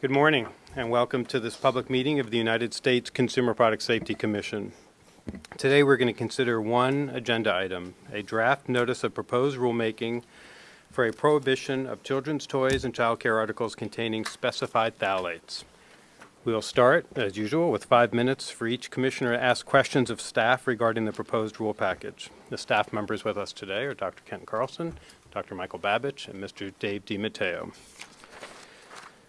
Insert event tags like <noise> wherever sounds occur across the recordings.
Good morning, and welcome to this public meeting of the United States Consumer Product Safety Commission. Today, we're going to consider one agenda item, a draft notice of proposed rulemaking for a prohibition of children's toys and child care articles containing specified phthalates. We will start, as usual, with five minutes for each commissioner to ask questions of staff regarding the proposed rule package. The staff members with us today are Dr. Kent Carlson, Dr. Michael Babich, and Mr. Dave DiMatteo.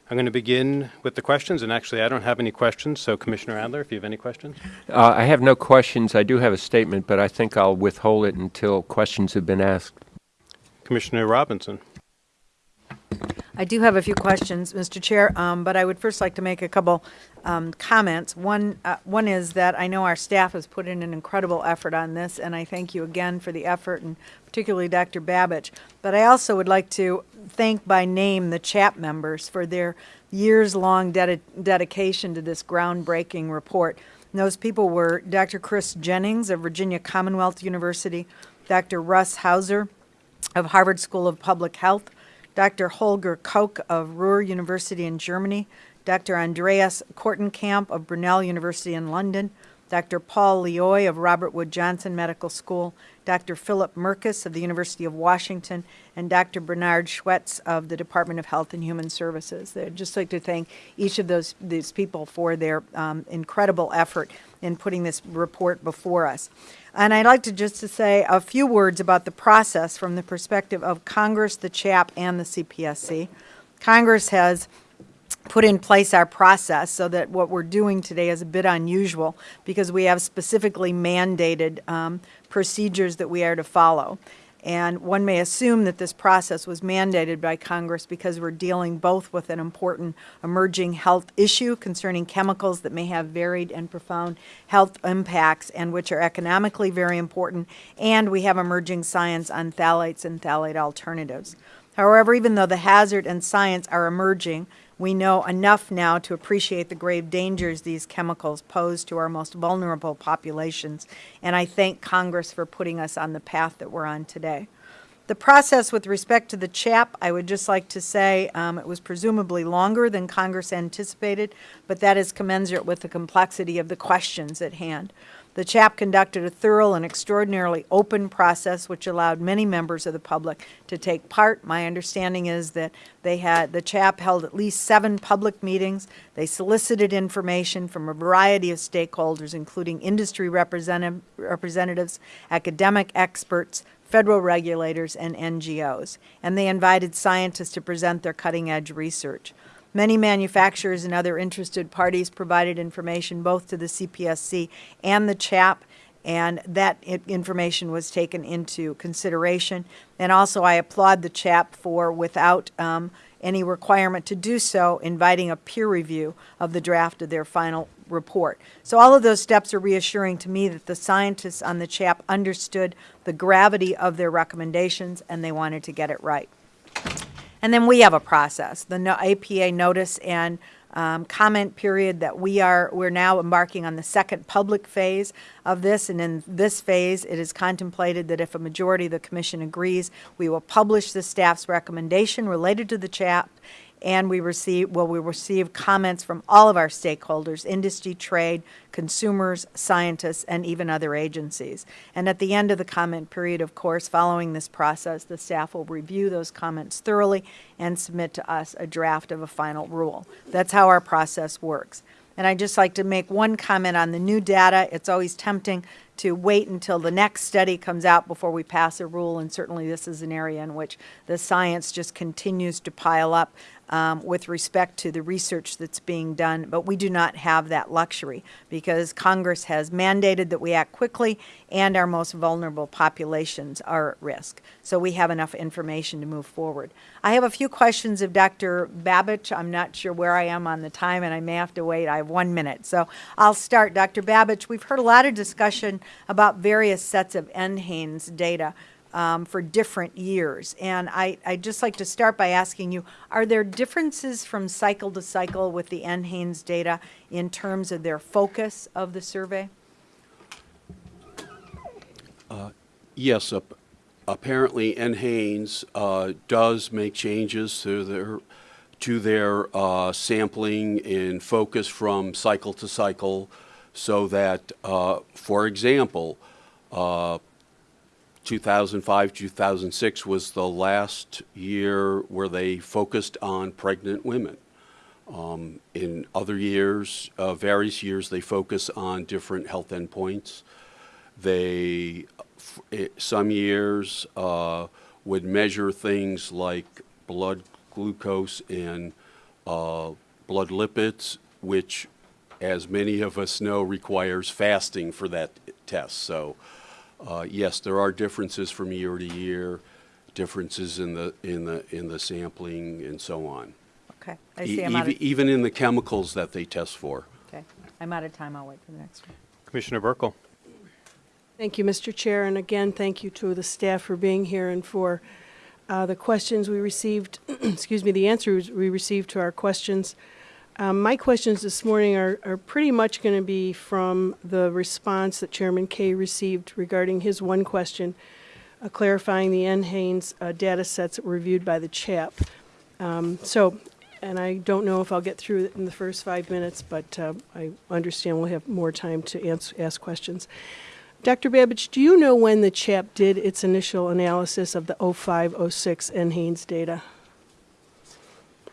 I'm going to begin with the questions, and actually, I don't have any questions, so Commissioner Adler, if you have any questions. Uh, I have no questions. I do have a statement, but I think I'll withhold it until questions have been asked. Commissioner Robinson. I do have a few questions, Mr. Chair, um, but I would first like to make a couple um, comments. One, uh, one is that I know our staff has put in an incredible effort on this, and I thank you again for the effort, and particularly Dr. Babich. But I also would like to thank by name the CHAP members for their years-long dedi dedication to this groundbreaking report. And those people were Dr. Chris Gennings of Virginia Commonwealth University, Dr. Russ Hauser of Harvard School of Public Health, Dr. Holger Koch of Ruhr University in Germany, Dr. Andreas Kortenkamp of Brunel University in London, Dr. Paul Lioy of Robert Wood Johnson Medical School, Dr. Philip Mirkes of the University of Washington, and Dr. Bernard Schwetz of the Department of Health and Human Services. I'd just like to thank each of those these people for their um, incredible effort in putting this report before us. And I'd like to just to say a few words about the process from the perspective of Congress, the CHAP, and the CPSC. Congress has put in place our process so that what we're doing today is a bit unusual because we have specifically mandated um, procedures that we are to follow. And one may assume that this process was mandated by Congress because we're dealing both with an important emerging health issue concerning chemicals that may have varied and profound health impacts and which are economically very important, and we have emerging science on phthalates and phthalate alternatives. However, even though the hazard and science are emerging, we know enough now to appreciate the grave dangers these chemicals pose to our most vulnerable populations, and I thank Congress for putting us on the path that we're on today. The process with respect to the CHAP, I would just like to say um, it was presumably longer than Congress anticipated, but that is commensurate with the complexity of the questions at hand. The CHAP conducted a thorough and extraordinarily open process which allowed many members of the public to take part. My understanding is that they had, the CHAP held at least seven public meetings. They solicited information from a variety of stakeholders, including industry representative, representatives, academic experts, federal regulators, and NGOs. And they invited scientists to present their cutting-edge research. Many manufacturers and other interested parties provided information both to the CPSC and the CHAP, and that information was taken into consideration. And also I applaud the CHAP for, without um, any requirement to do so, inviting a peer review of the draft of their final report. So all of those steps are reassuring to me that the scientists on the CHAP understood the gravity of their recommendations and they wanted to get it right. And then we have a process, the APA notice and um, comment period that we are, we're now embarking on the second public phase of this. And in this phase, it is contemplated that if a majority of the commission agrees, we will publish the staff's recommendation related to the CHAP and we receive, well, we receive comments from all of our stakeholders, industry, trade, consumers, scientists, and even other agencies. And at the end of the comment period, of course, following this process, the staff will review those comments thoroughly and submit to us a draft of a final rule. That's how our process works. And I'd just like to make one comment on the new data. It's always tempting to wait until the next study comes out before we pass a rule, and certainly this is an area in which the science just continues to pile up um, with respect to the research that's being done, but we do not have that luxury because Congress has mandated that we act quickly and our most vulnerable populations are at risk. So we have enough information to move forward. I have a few questions of Dr. Babich. I'm not sure where I am on the time and I may have to wait. I have one minute. So I'll start. Dr. Babich, we've heard a lot of discussion about various sets of NHANES data um, for different years. And I, I'd just like to start by asking you, are there differences from cycle to cycle with the NHANES data in terms of their focus of the survey? Uh, yes, apparently NHANES uh, does make changes to their to their uh, sampling and focus from cycle to cycle so that, uh, for example, uh, 2005, 2006 was the last year where they focused on pregnant women. Um, in other years, uh, various years, they focus on different health endpoints. They, f- eh, some years, uh, would measure things like blood glucose and uh, blood lipids, which, as many of us know, requires fasting for that test. So, uh, yes, there are differences from year to year, differences in the in the in the sampling and so on. Okay, I E- see I'm out even, of, even in the chemicals that they test for. okay, I'm out of time, I'll wait for the next one. Commissioner Buerkle. Thank you, Mr. Chair, and again, thank you to the staff for being here and for uh, the questions we received, <clears throat> excuse me, the answers we received to our questions. Um, My questions this morning are are pretty much going to be from the response that Chairman Kaye received regarding his one question, uh, clarifying the NHANES uh, data sets that were reviewed by the CHAP. Um, So, and I don't know if I'll get through it in the first five minutes, but uh, I understand we'll have more time to ans- ask questions. Dr. Babich, do you know when the CHAP did its initial analysis of the 0506 NHANES data?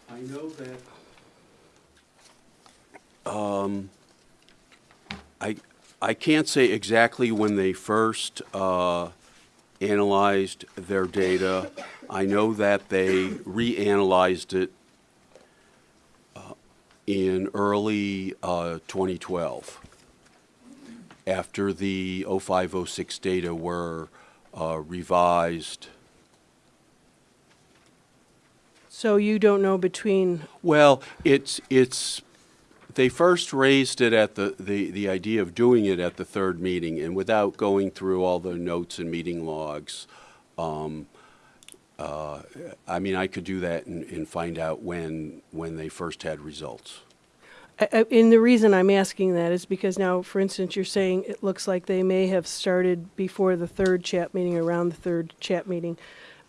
I know that. Um, I, I can't say exactly when they first, uh, analyzed their data. I know that they reanalyzed it, uh, in early, uh, twenty twelve. After the 0506 data were, uh, revised So you don't know between, Well, it's, it's, they first raised it at the, the, the idea of doing it at the third meeting, and without going through all the notes and meeting logs, um, uh, I mean, I could do that and, and find out when, when they first had results. I- I- and the reason I'm asking that is because now, for instance, you're saying it looks like they may have started before the third CHAP meeting, around the third CHAP meeting.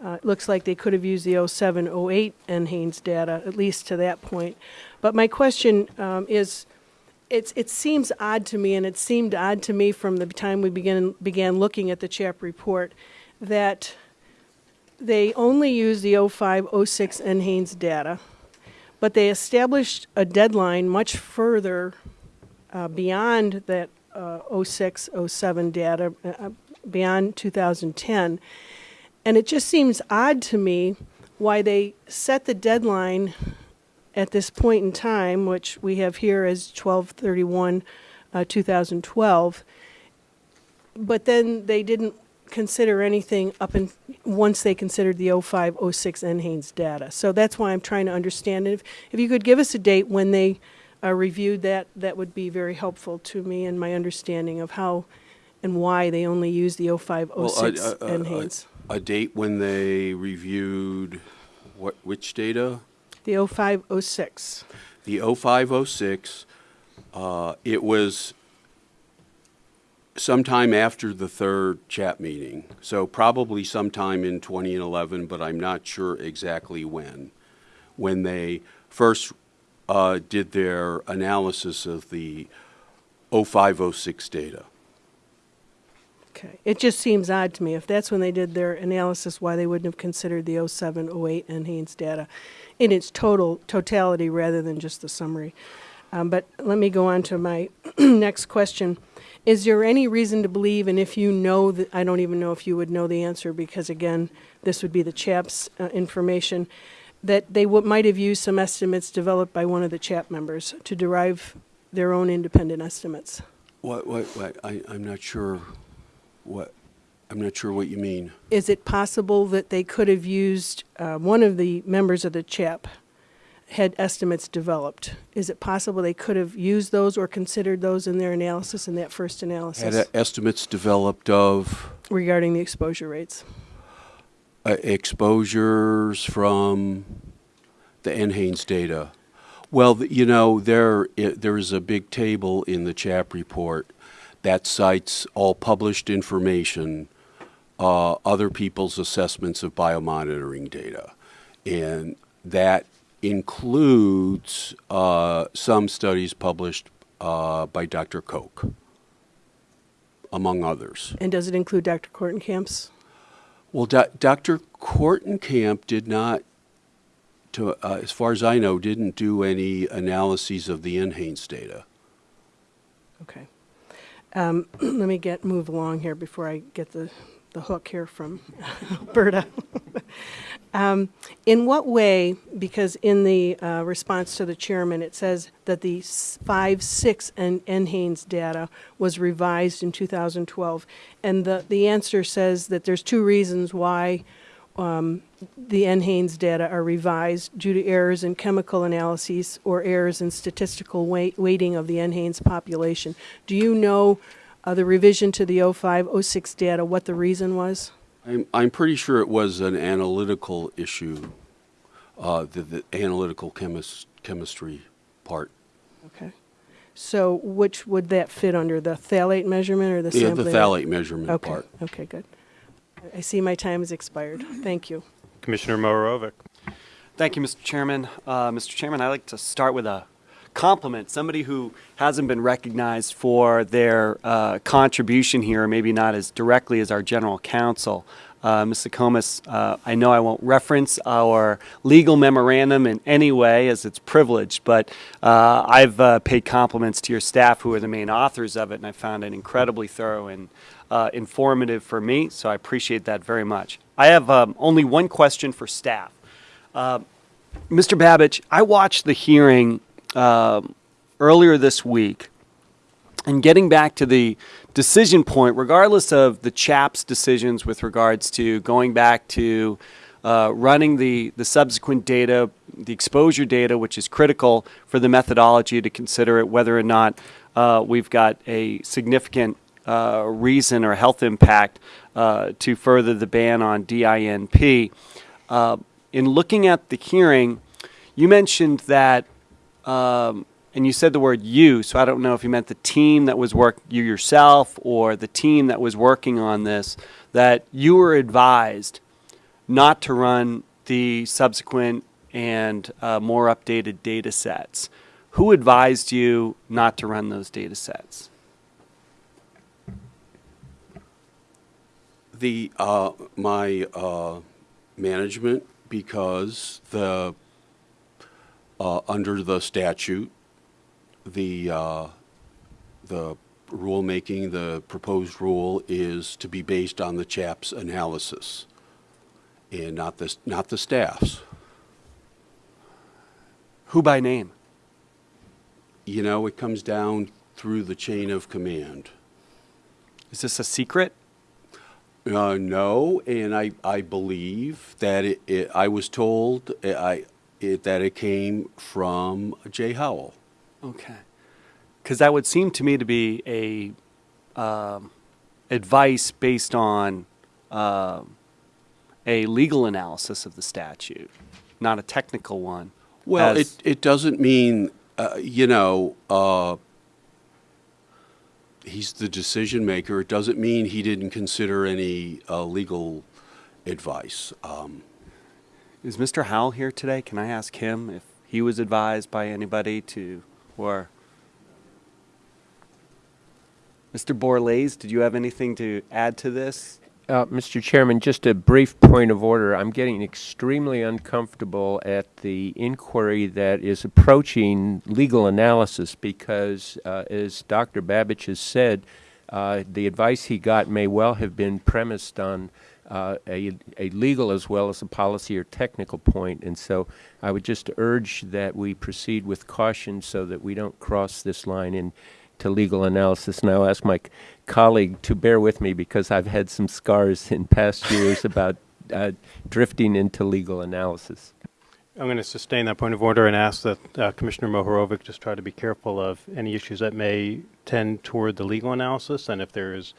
Uh, It looks like they could have used the 07, 08 NHANES data, at least to that point. But my question um, is, it's, it seems odd to me, and it seemed odd to me from the time we began, began looking at the CHAP report, that they only use the 05, 06 NHANES data, but they established a deadline much further uh, beyond that uh, 06, 07 data, uh, uh, beyond 2010. And it just seems odd to me why they set the deadline at this point in time, which we have here as 1231 uh, 2012, but then they didn't consider anything up in, once they considered the 05, 06 NHANES data. So that's why I'm trying to understand. And if, if you could give us a date when they uh, reviewed that, that would be very helpful to me and my understanding of how and why they only use the 05, Well, 06 a- a- a- NHANES. A date when they reviewed what, which data? The 05, 06. The 0506, uh, it was sometime after the third CHAP meeting. So probably sometime in 2011, but I'm not sure exactly when. When they first uh, did their analysis of the 0506 data. Okay. It just seems odd to me. If that's when they did their analysis, why they wouldn't have considered the 07, 08 NHANES data in its total, totality rather than just the summary. Um, but let me go on to my <clears throat> next question. Is there any reason to believe, and if you know that, I don't even know if you would know the answer because again, this would be the CHAP's uh, information, that they might have used some estimates developed by one of the CHAP members to derive their own independent estimates? What, what, what, I, I'm not sure what, I'm not sure what you mean. Is it possible that they could have used, uh, one of the members of the CHAP had estimates developed? Is it possible they could have used those or considered those in their analysis, in that first Had analysis uh, estimates developed of regarding the exposure rates? uh, exposures from the NHANES data. Well, th- you know, there, i- there is a big table in the CHAP report that cites all published information, uh, other people's assessments of biomonitoring data. And that includes uh, some studies published uh, by Dr. Koch, among others. And does it include Dr. Kortenkamp's? Well, Do- Dr. Kortenkamp did not, to, uh, as far as I know, didn't do any analyses of the NHANES data. Okay. Um, <clears throat> Let me get, move along here before I get the, the hook here from <laughs> Alberta. <laughs> Um, In what way, because in the uh, response to the chairman, it says that the five, six, and NHANES data was revised in 2012. And the, the answer says that there's two reasons why um, the NHANES data are revised due to errors in chemical analyses or errors in statistical weight, weighting of the NHANES population. Do you know uh, the revision to the 05, 06 data, what the reason was? I'm, I'm pretty sure it was an analytical issue, uh, the, the analytical chemis- chemistry part. Okay. So which would that fit under, the phthalate measurement or the Yeah, sampling? the phthalate measurement Okay, part. okay, good. I see my time has expired. Thank you. Commissioner Mohorovic. Thank you, Mr. Chairman. Uh, Mr. Chairman, I'd like to start with a compliment. Somebody who hasn't been recognized for their uh, contribution here, maybe not as directly as our general counsel. Uh, Ms. Comas, uh, I know I won't reference our legal memorandum in any way as it's privileged, but uh, I've uh, paid compliments to your staff who are the main authors of it, and I found it incredibly thorough and uh, informative for me, so I appreciate that very much. I have um, only one question for staff. Mr. Babich, I watched the hearing um, earlier this week, and getting back to the decision point, regardless of the CHAP's decisions with regards to going back to uh, running the, the subsequent data, the exposure data, which is critical for the methodology to consider it whether or not uh, we've got a significant uh, reason or health impact uh, to further the ban on DINP. Uh, in looking at the hearing, you mentioned that, um, and you said the word you, so I don't know if you meant the team that was work, you yourself, or the team that was working on this, that you were advised not to run the subsequent and uh, more updated data sets. Who advised you not to run those data sets? The, uh, my, uh, management, because the, uh, under the statute, the, uh, the rulemaking, the proposed rule is to be based on the CHAP's analysis and not the, not the staff's. Who by name? You know, it comes down through the chain of command. Is this a secret? Uh, no, and I, I believe that it, it, I was told uh, I, it, that it came from Jay Howell. Okay. Because that would seem to me to be a um, advice based on um a legal analysis of the statute, not a technical one. Well, it, it doesn't mean, uh, you know, uh, he's the decision maker. It doesn't mean he didn't consider any uh, legal advice. Um, is Mr. Howell here today? Can I ask him if he was advised by anybody to, or Mr. Borlaze, did you have anything to add to this? Uh, Mr. Chairman, just a brief point of order. I'm getting extremely uncomfortable at the inquiry that is approaching legal analysis because, uh, as Dr. Babich has said, uh, the advice he got may well have been premised on uh, a, a legal as well as a policy or technical point. And so I would just urge that we proceed with caution so that we don't cross this line into legal analysis. And I'll ask my colleague to bear with me because I've had some scars in past years about uh, drifting into legal analysis. I'm going to sustain that point of order and ask that uh, Commissioner Mohorovic just try to be careful of any issues that may tend toward the legal analysis, and if there is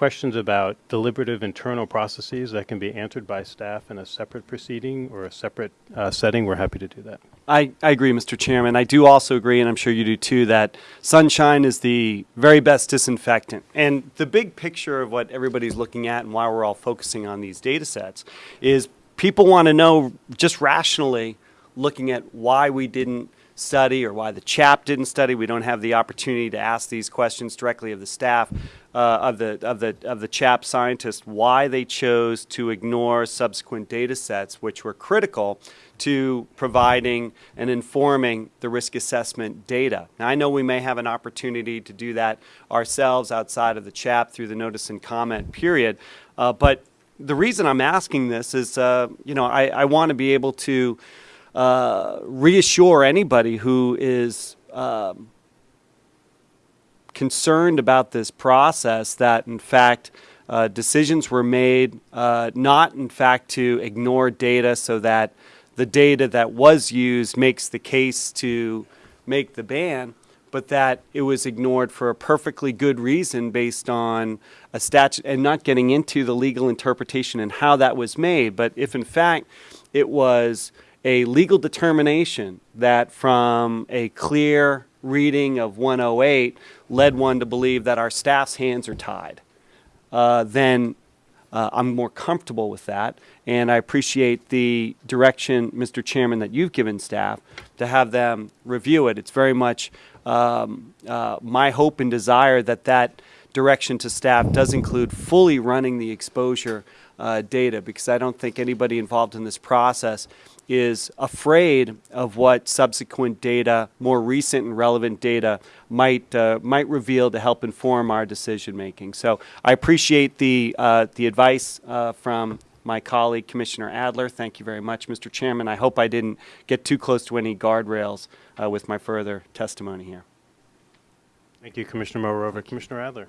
questions about deliberative internal processes that can be answered by staff in a separate proceeding or a separate uh, setting, we're happy to do that. I, I agree, Mr. Chairman. I do also agree, and I'm sure you do too, that sunshine is the very best disinfectant. And the big picture of what everybody's looking at and why we're all focusing on these data sets is people want to know just rationally looking at why we didn't study or why the CHAP didn't study. We don't have the opportunity to ask these questions directly of the staff, uh, of the of the of the CHAP scientists, why they chose to ignore subsequent data sets, which were critical to providing and informing the risk assessment data. Now, I know we may have an opportunity to do that ourselves outside of the CHAP through the notice and comment period, uh, but the reason I'm asking this is, uh, you know, I, I want to be able to uh, reassure anybody who is um, concerned about this process that, in fact, uh, decisions were made uh, not, in fact, to ignore data so that the data that was used makes the case to make the ban, but that it was ignored for a perfectly good reason based on a statute and not getting into the legal interpretation and how that was made. But if in fact it was a legal determination that from a clear reading of 108 led one to believe that our staff's hands are tied, uh, then uh, I'm more comfortable with that. And I appreciate the direction, Mr. Chairman, that you've given staff to have them review it. It's very much um, uh, my hope and desire that that direction to staff does include fully running the exposure uh, data because I don't think anybody involved in this process is afraid of what subsequent data, more recent and relevant data, might uh, might reveal to help inform our decision making. So I appreciate the uh, the advice uh, from my colleague Commissioner Adler. Thank you very much, Mr. Chairman. I hope I didn't get too close to any guardrails uh, with my further testimony here. Thank you, Commissioner Morova. Commissioner Adler?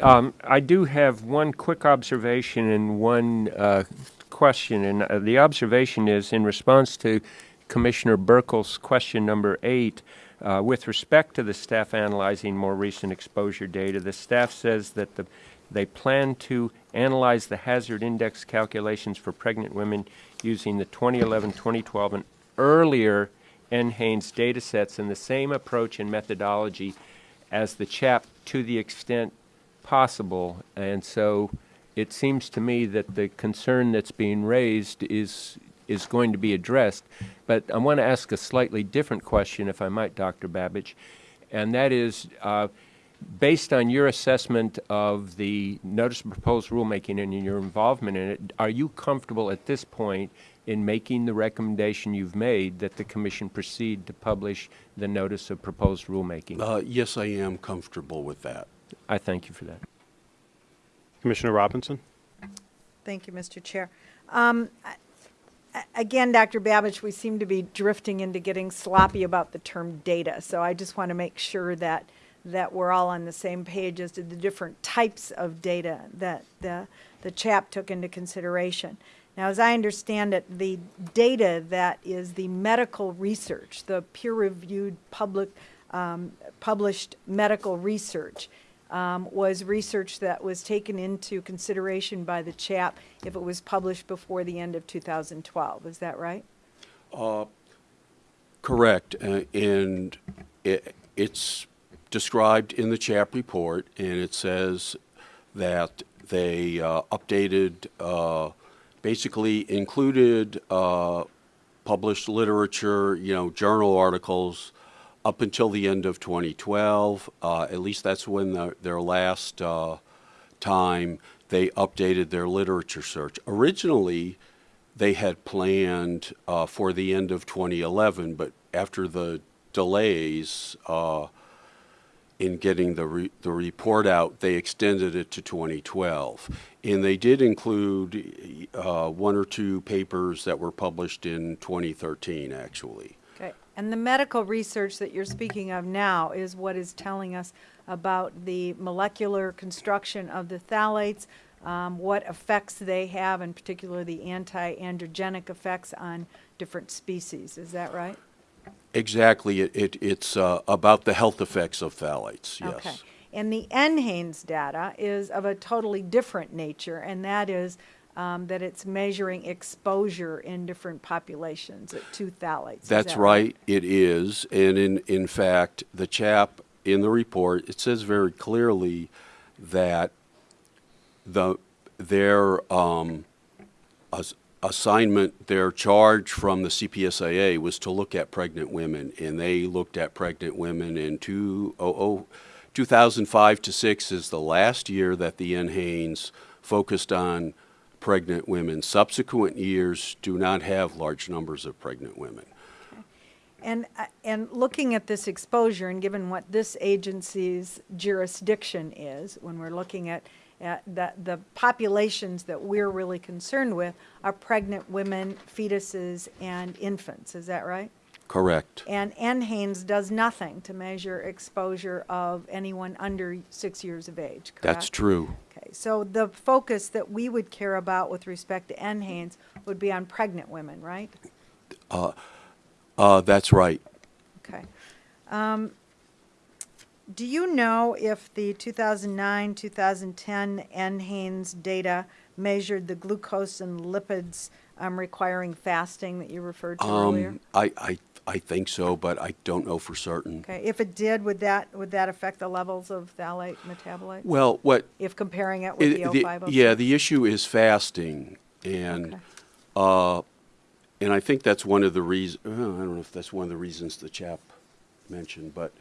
Um, I do have one quick observation and one uh, question, and uh, the observation is in response to Commissioner Buerkle's question number eight. Uh, with respect to the staff analyzing more recent exposure data, the staff says that the, they plan to analyze the hazard index calculations for pregnant women using the 2011, 2012, and earlier NHANES data sets and the same approach and methodology as the CHAP to the extent possible. And so it seems to me that the concern that's being raised is is going to be addressed. But I want to ask a slightly different question, if I might, Dr. Babich, and that is, uh, based on your assessment of the notice of proposed rulemaking and your involvement in it, are you comfortable at this point in making the recommendation you've made that the Commission proceed to publish the notice of proposed rulemaking? Uh, Yes, I am comfortable with that. I thank you for that. Commissioner Robinson? Thank you, Mr. Chair. Um, Again, Dr. Babich, we seem to be drifting into getting sloppy about the term data. So I just want to make sure that, that we're all on the same page as to the different types of data that the, the CHAP took into consideration. Now, as I understand it, the data that is the medical research, the peer-reviewed public, um, published medical research, um, was research that was taken into consideration by the CHAP if it was published before the end of 2012. Is that right? Correct, uh, and it, it's described in the CHAP report, and it says that they uh, updated, uh, basically included uh, published literature, you know, journal articles up until the end of 2012. Uh, at least that's when the, their last uh, time they updated their literature search. Originally, they had planned uh, for the end of 2011, but after the delays uh, in getting the, re- the report out, they extended it to 2012. And they did include uh, one or two papers that were published in 2013, actually. And the medical research that you're speaking of now is what is telling us about the molecular construction of the phthalates, um, what effects they have, in particular the anti-androgenic effects on different species. Is that right? Exactly, it, it, it's uh, about the health effects of phthalates, yes. Okay. And the NHANES data is of a totally different nature, and that is um, that it's measuring exposure in different populations to phthalates. That's that right, it is. And in, in fact, the CHAP in the report, it says very clearly that the, their, um, as- assignment, their charge from the CPSIA was to look at pregnant women, and they looked at pregnant women in two, oh, oh, 2005 to 6 is the last year that the NHANES focused on pregnant women. Subsequent years do not have large numbers of pregnant women. And, uh, and looking at this exposure, and given what this agency's jurisdiction is, when we're looking at, at the, the populations that we're really concerned with are pregnant women, fetuses, and infants, is that right? Correct. And NHANES does nothing to measure exposure of anyone under six years of age, correct? That's true. Okay, so the focus that we would care about with respect to NHANES would be on pregnant women, right? Uh, uh, that's right. Okay. Um, Do you know if the 2009, 2010 NHANES data measured the glucose and lipids um, requiring fasting that you referred to earlier? Um, I, I, I think so, but I don't know for certain. Okay, if it did, would that, would that affect the levels of phthalate metabolite? Well, what, If comparing it with it- the the- 050? yeah, the issue is fasting, and, Okay. uh, and I think that's one of the reasons, I don't know if that's one of the reasons the CHAP mentioned, but,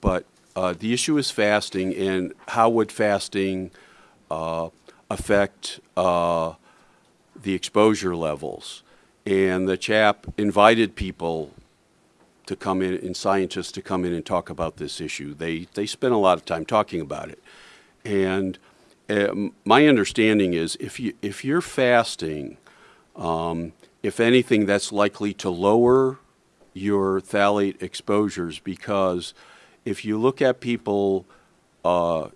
but uh, the issue is fasting, and how would fasting uh, affect uh, the exposure levels? And the CHAP invited people to come in, and scientists to come in and talk about this issue. They, they spent a lot of time talking about it. And um, my understanding is if, you, if you're fasting, um, if anything, that's likely to lower your phthalate exposures because if you look at people uh,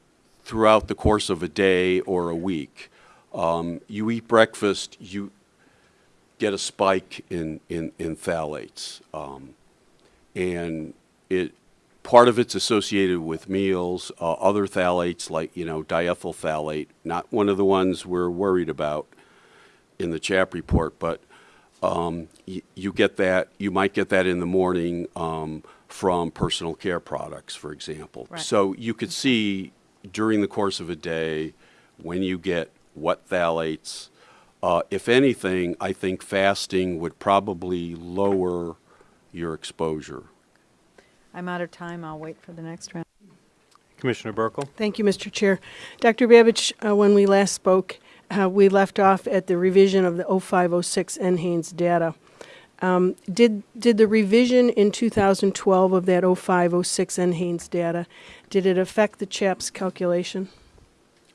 throughout the course of a day or a week, um, you eat breakfast, you get a spike in, in, in phthalates. Um, and it, part of it's associated with meals, uh, other phthalates like, you know, diethyl phthalate, not one of the ones we're worried about in the CHAP report, but um, y- you get that, you might get that in the morning um, from personal care products, for example. Right. So you could see during the course of a day when you get what phthalates. Uh, if anything, I think fasting would probably lower your exposure. I'm out of time, I'll wait for the next round. Commissioner Buerkle? Thank you, Mr. Chair. Dr. Babich, uh, when we last spoke, uh, we left off at the revision of the 0506 NHANES data. Um, Did, did the revision in 2012 of that 0506 NHANES data, did it affect the CHAP's calculation?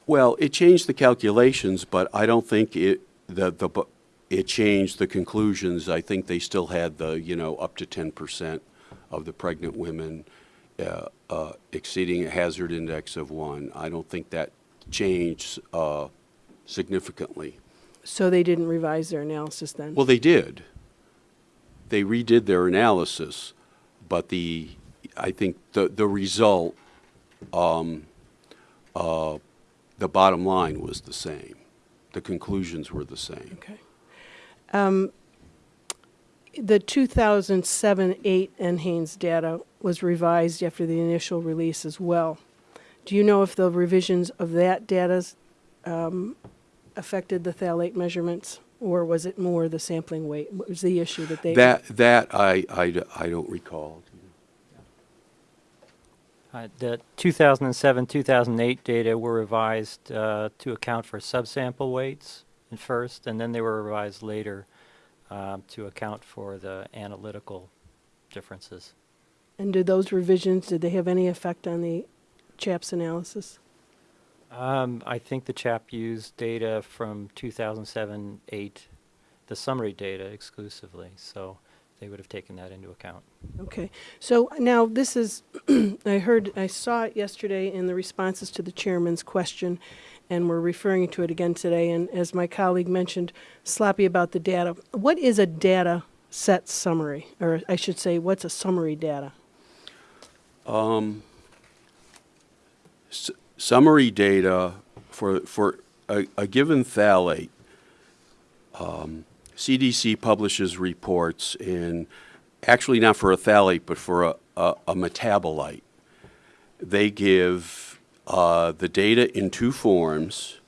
Well, it changed the calculations, but I don't think it, the, the, bu- it changed the conclusions. I think they still had the, you know, up to ten percent of the pregnant women uh, uh, exceeding a hazard index of one. I don't think that changed uh, significantly. So they didn't revise their analysis then? Well, they did. They redid their analysis, but the, I think the, the result, um, uh, the bottom line was the same. The conclusions were the same. Okay. Um, The 2007-8 NHANES data was revised after the initial release as well. Do you know if the revisions of that data um, affected the phthalate measurements, or was it more the sampling weight? What was the issue that they? That, that I, I, d- I don't recall. Uh, The 2007, 2008 data were revised uh, to account for subsample weights at first, and then they were revised later um, to account for the analytical differences. And did those revisions, did they have any effect on the CHAP's analysis? Um, I think the CHAP used data from 2007, 8, the summary data exclusively, so they would have taken that into account. Okay, so now this is, <clears throat> I heard, I saw it yesterday in the responses to the chairman's question, and we're referring to it again today, and as my colleague mentioned, sloppy about the data. What is a data set summary? Or I should say, what's a summary data? S- Summary data for, for a, a given phthalate, um, CDC publishes reports in, actually not for a phthalate, but for a, a, a metabolite. They give uh, the data in two forms,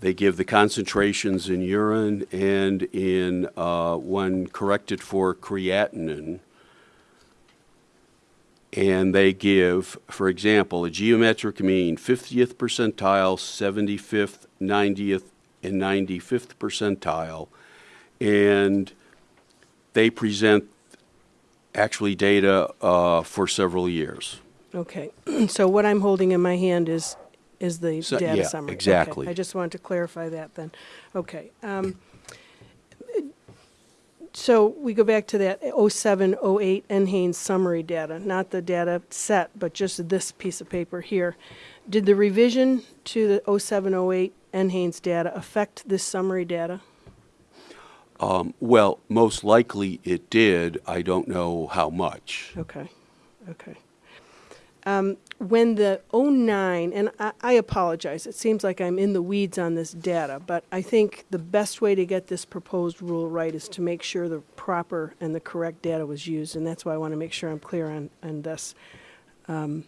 they give the concentrations in urine and in, uh, when corrected for creatinine. And they give, for example, a geometric mean, 50th percentile, 75th, 90th, and 95th percentile. And they present actually data uh, for several years. Okay, <clears throat> so what I'm holding in my hand is, is the So- data yeah, summary. Okay, exactly. I just wanted to clarify that then. Okay. um, So we go back to that 07, 08 NHANES summary data, not the data set, but just this piece of paper here. Did the revision to the 07, 08 NHANES data affect this summary data? Um, Well, most likely it did. I don't know how much. Okay, okay. Um, When the '09, and I, I apologize, it seems like I'm in the weeds on this data, but I think the best way to get this proposed rule right is to make sure the proper and the correct data was used, and that's why I want to make sure I'm clear on, on this. Um,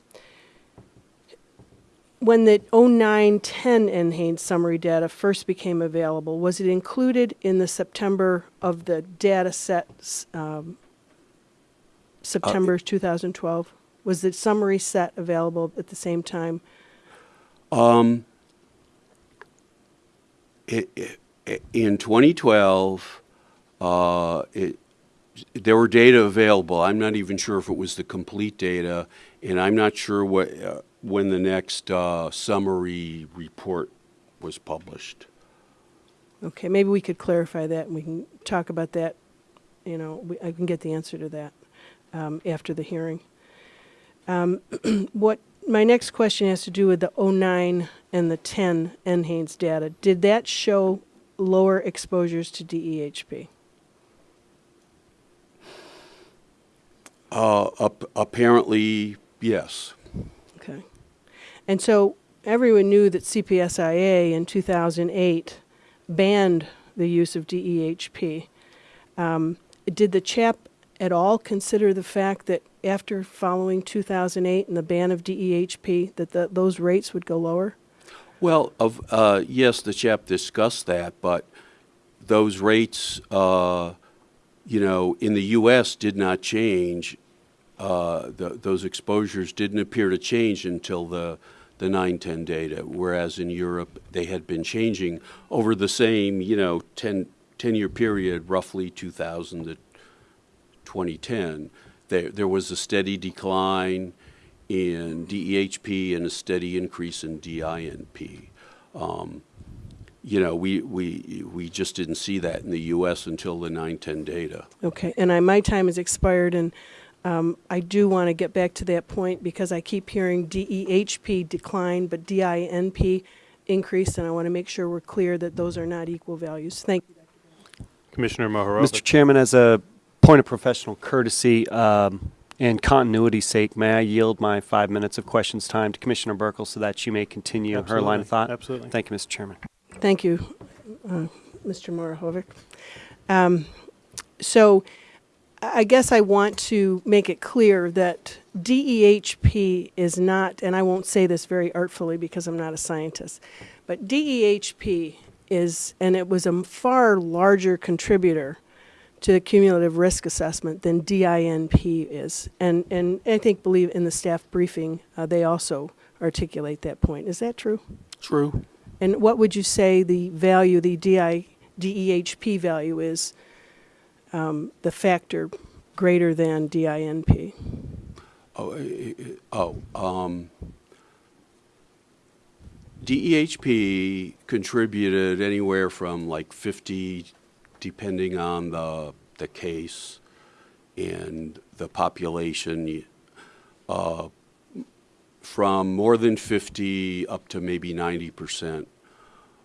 When the '09-10 NHANES summary data first became available, was it included in the September of the data sets, um, September 2012? Was the summary set available at the same time? It- it- In 2012, uh, it, there were data available. I'm not even sure if it was the complete data, and I'm not sure what, uh, when the next uh, summary report was published. Okay, maybe we could clarify that, and we can talk about that, you know, we- I can get the answer to that um, after the hearing. Um, <clears throat> What, my next question has to do with the '09 and the 10 NHANES data. Did that show lower exposures to DEHP? Uh, ap- Apparently, yes. Okay. And so everyone knew that CPSIA in 2008 banned the use of DEHP. Um, did the CHAP at all consider the fact that after following 2008 and the ban of DEHP, that the, those rates would go lower? Well, of, uh, yes, the CHAP discussed that, but those rates, uh, you know, in the U.S. did not change. Uh, the, those exposures didn't appear to change until the, the 910 data, whereas in Europe, they had been changing over the same, you know, 10, 10-year period, roughly 2000 to 2010. There, there was a steady decline in DEHP and a steady increase in DINP. Um, you know, we, we, we just didn't see that in the U.S. until the 910 data. Okay, and I, my time has expired, and um, I do want to get back to that point because I keep hearing DEHP decline, but DINP increase, and I want to make sure we're clear that those are not equal values. Thank you. Commissioner Mohorovic. Mr. Chairman, as a point of professional courtesy um, and continuity's sake, may I yield my five minutes of questions time to Commissioner Buerkle so that she may continue her line of thought? absolutely. Thank you, Mr. Chairman. Thank you, uh, Mr. Mohorovic. Um, So I I guess I want to make it clear that DEHP is not, and I won't say this very artfully because I'm not a scientist, but DEHP is, and it was a far larger contributor to the cumulative risk assessment than DINP is. And, and I think, believe in the staff briefing, uh, they also articulate that point. Is that true? True. And what would you say the value, the DI, DEHP value is, um, the factor greater than DINP? Oh, oh, um, DEHP contributed anywhere from like 50, depending on the, the case and the population, uh, from more than 50 up to maybe 90 percent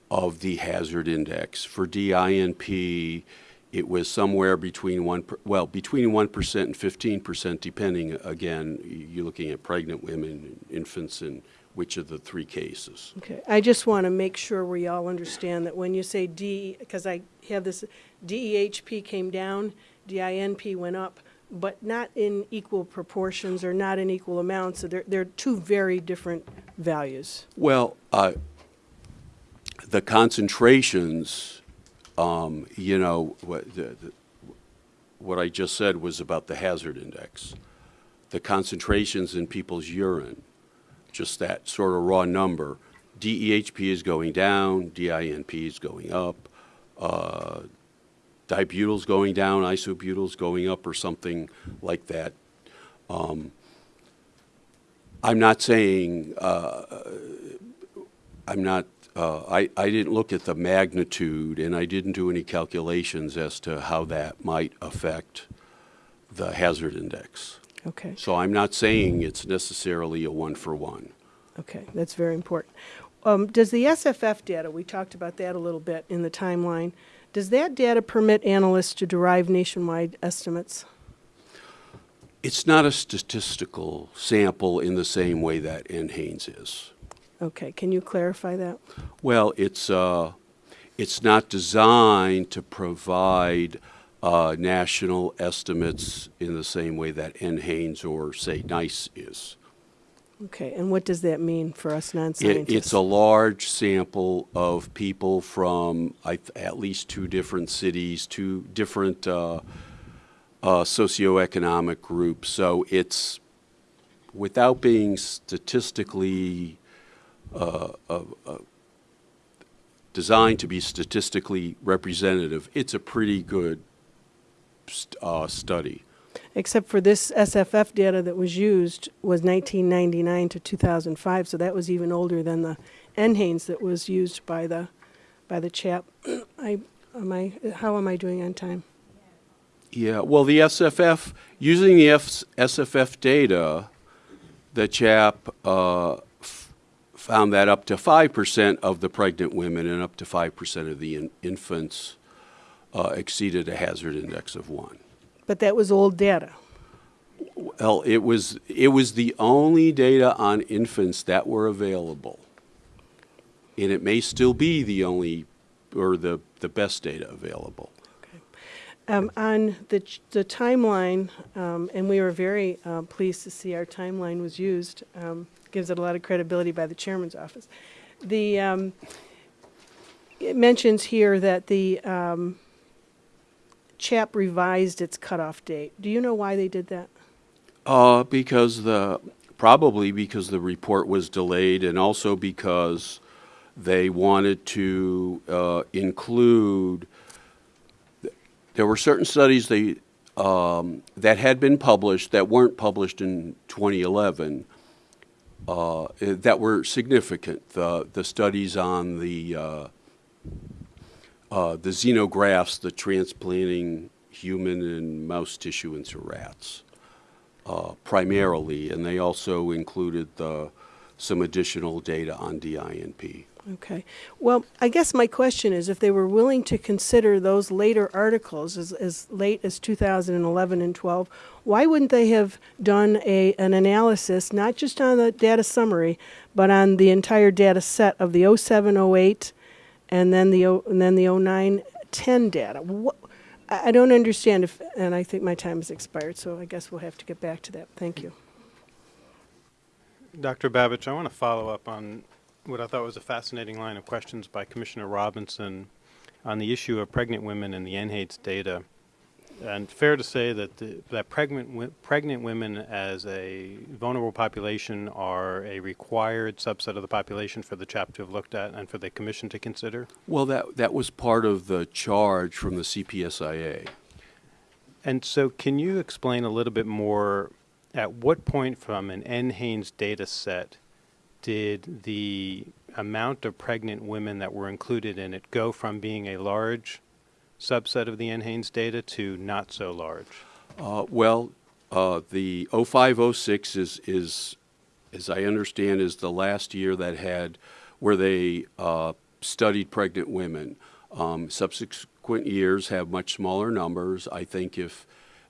of the hazard index. For DINP, it was somewhere between one, per- well, between 1% and 15%, depending, again, you're looking at pregnant women, infants, and which of the three cases. Okay, I just want to make sure we all understand that when you say D, because I have this, DEHP came down, DINP went up, but not in equal proportions or not in equal amounts, so they're, they're two very different values. Well, uh, the concentrations, um, you know, what, the, the, what I just said was about the hazard index. The concentrations in people's urine, just that sort of raw number. DEHP is going down, DINP is going up, uh, dibutyl's going down, isobutyl's going up, or something like that. Um, I'm not saying, uh, I'm not, uh, I, I didn't look at the magnitude, and I didn't do any calculations as to how that might affect the hazard index. Okay, So I'm not saying it's necessarily a one-for-one. okay, that's very important. Um, does the SFF data, we talked about that a little bit in the timeline, does that data permit analysts to derive nationwide estimates? It's not a statistical sample in the same way that NHANES is. Okay, can you clarify that? Well, it's, uh, it's not designed to provide uh, national estimates in the same way that NHANES or, say, NICE is. Okay, and what does that mean for us It, non-scientists? it's a large sample of people from I, th- at least two different cities, two different uh, uh, socioeconomic groups. So it's, without being statistically uh, uh, uh, designed to be statistically representative, it's a pretty good st- uh, study. Except for this SFF data that was used was 1999 to 2005, so that was even older than the NHANES that was used by the, by the chap. <clears throat> I, am I, how am I doing on time? Yeah, well, the SFF, using the F- SFF data, the chap uh, found that up to 5% of the pregnant women and up to 5% of the in- infants uh, exceeded a hazard index of 1. But that was old data. Well, it was, it was the only data on infants that were available. And it may still be the only, or the, the best data available. Um, on the, the timeline, um, and we were very uh, pleased to see our timeline was used, um, gives it a lot of credibility by the chairman's office. The, um, it mentions here that the um, CHAP revised its cutoff date. Do you know why they did that? Uh, because the, probably because the report was delayed and also because they wanted to, uh, include, there were certain studies they, um, that had been published that weren't published in 2011, uh, that were significant. The, the studies on the, uh, uh, the xenografts, the transplanting human and mouse tissue into rats uh, primarily, and they also included the, some additional data on DINP. Okay. Well, I guess my question is if they were willing to consider those later articles as, as late as 2011 and 12, why wouldn't they have done a, an analysis, not just on the data summary, but on the entire data set of the 07, 08, and then the, and then the 09, 10 data? What, I I don't understand if, and I think my time has expired, so I guess we'll have to get back to that. Thank you. Dr. Babich, I want to follow up on what I thought was a fascinating line of questions by Commissioner Robinson on the issue of pregnant women and the NHANES data. And fair to say that the, that pregnant pregnant women as a vulnerable population are a required subset of the population for the CHAP to have looked at and for the commission to consider. Well, that, that was part of the charge from the CPSIA. And so, can you explain a little bit more? At what point from an NHANES data set did the amount of pregnant women that were included in it go from being a large subset of the NHANES data to not so large? Uh, well, uh, the 0506 is, is, as I understand, is the last year that had, where they uh, studied pregnant women. Um, subsequent years have much smaller numbers. I think if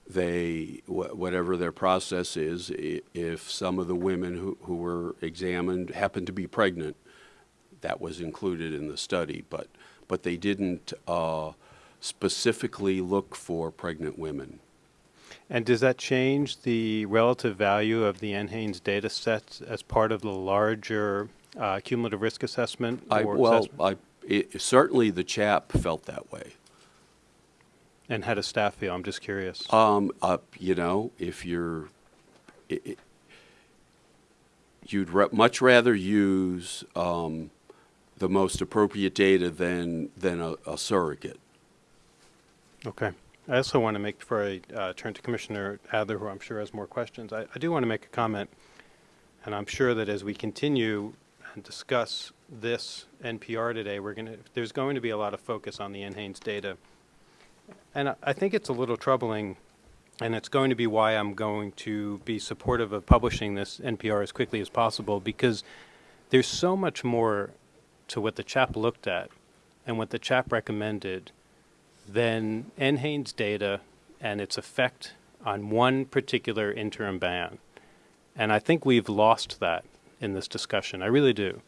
they, wh- whatever their process is, if some of the women who, who were examined happened to be pregnant, that was included in the study, but, but they didn't uh, specifically look for pregnant women. And does that change the relative value of the NHANES data sets as part of the larger uh, cumulative risk assessment? I, well, assessment? I, it, certainly the chap felt that way. And how does staff feel? I'm just curious. Um, uh, you know, if you're, i i you'd much rather use um, the most appropriate data than than a, a surrogate. Okay. I also want to make, before I uh, turn to Commissioner Adler, who I'm sure has more questions, I, I do want to make a comment, and I'm sure that as we continue and discuss this NPR today, we're going to, there's going to be a lot of focus on the NHANES data. And I, I think it's a little troubling, and it's going to be why I'm going to be supportive of publishing this NPR as quickly as possible, because there's so much more to what the chap looked at and what the chap recommended than NHANES data and its effect on one particular interim ban. And I think we've lost that in this discussion. I really do.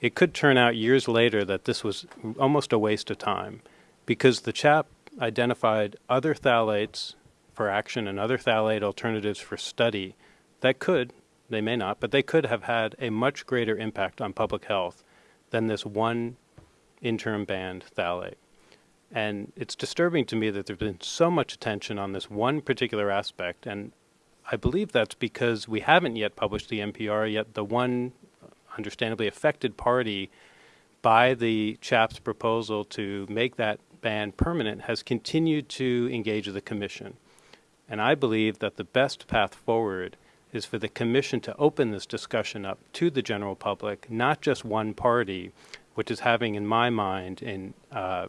It could turn out years later that this was almost a waste of time because the chap identified other phthalates for action and other phthalate alternatives for study that could, they may not, but they could have had a much greater impact on public health than this one interim banned phthalate. And it's disturbing to me that there's been so much attention on this one particular aspect. And I believe that's because we haven't yet published the NPR, yet the one understandably affected party by the CHAP's proposal to make that ban permanent has continued to engage with the Commission. And I believe that the best path forward is for the Commission to open this discussion up to the general public, not just one party, which is having, in my mind, in uh,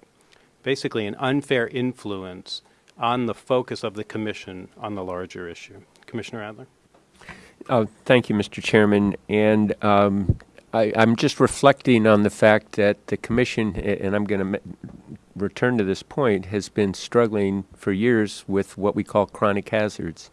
basically an unfair influence on the focus of the commission on the larger issue. Commissioner Adler? Oh, thank you, Mr. Chairman. And um, I, I'm just reflecting on the fact that the commission, and I'm going to return to this point, has been struggling for years with what we call chronic hazards.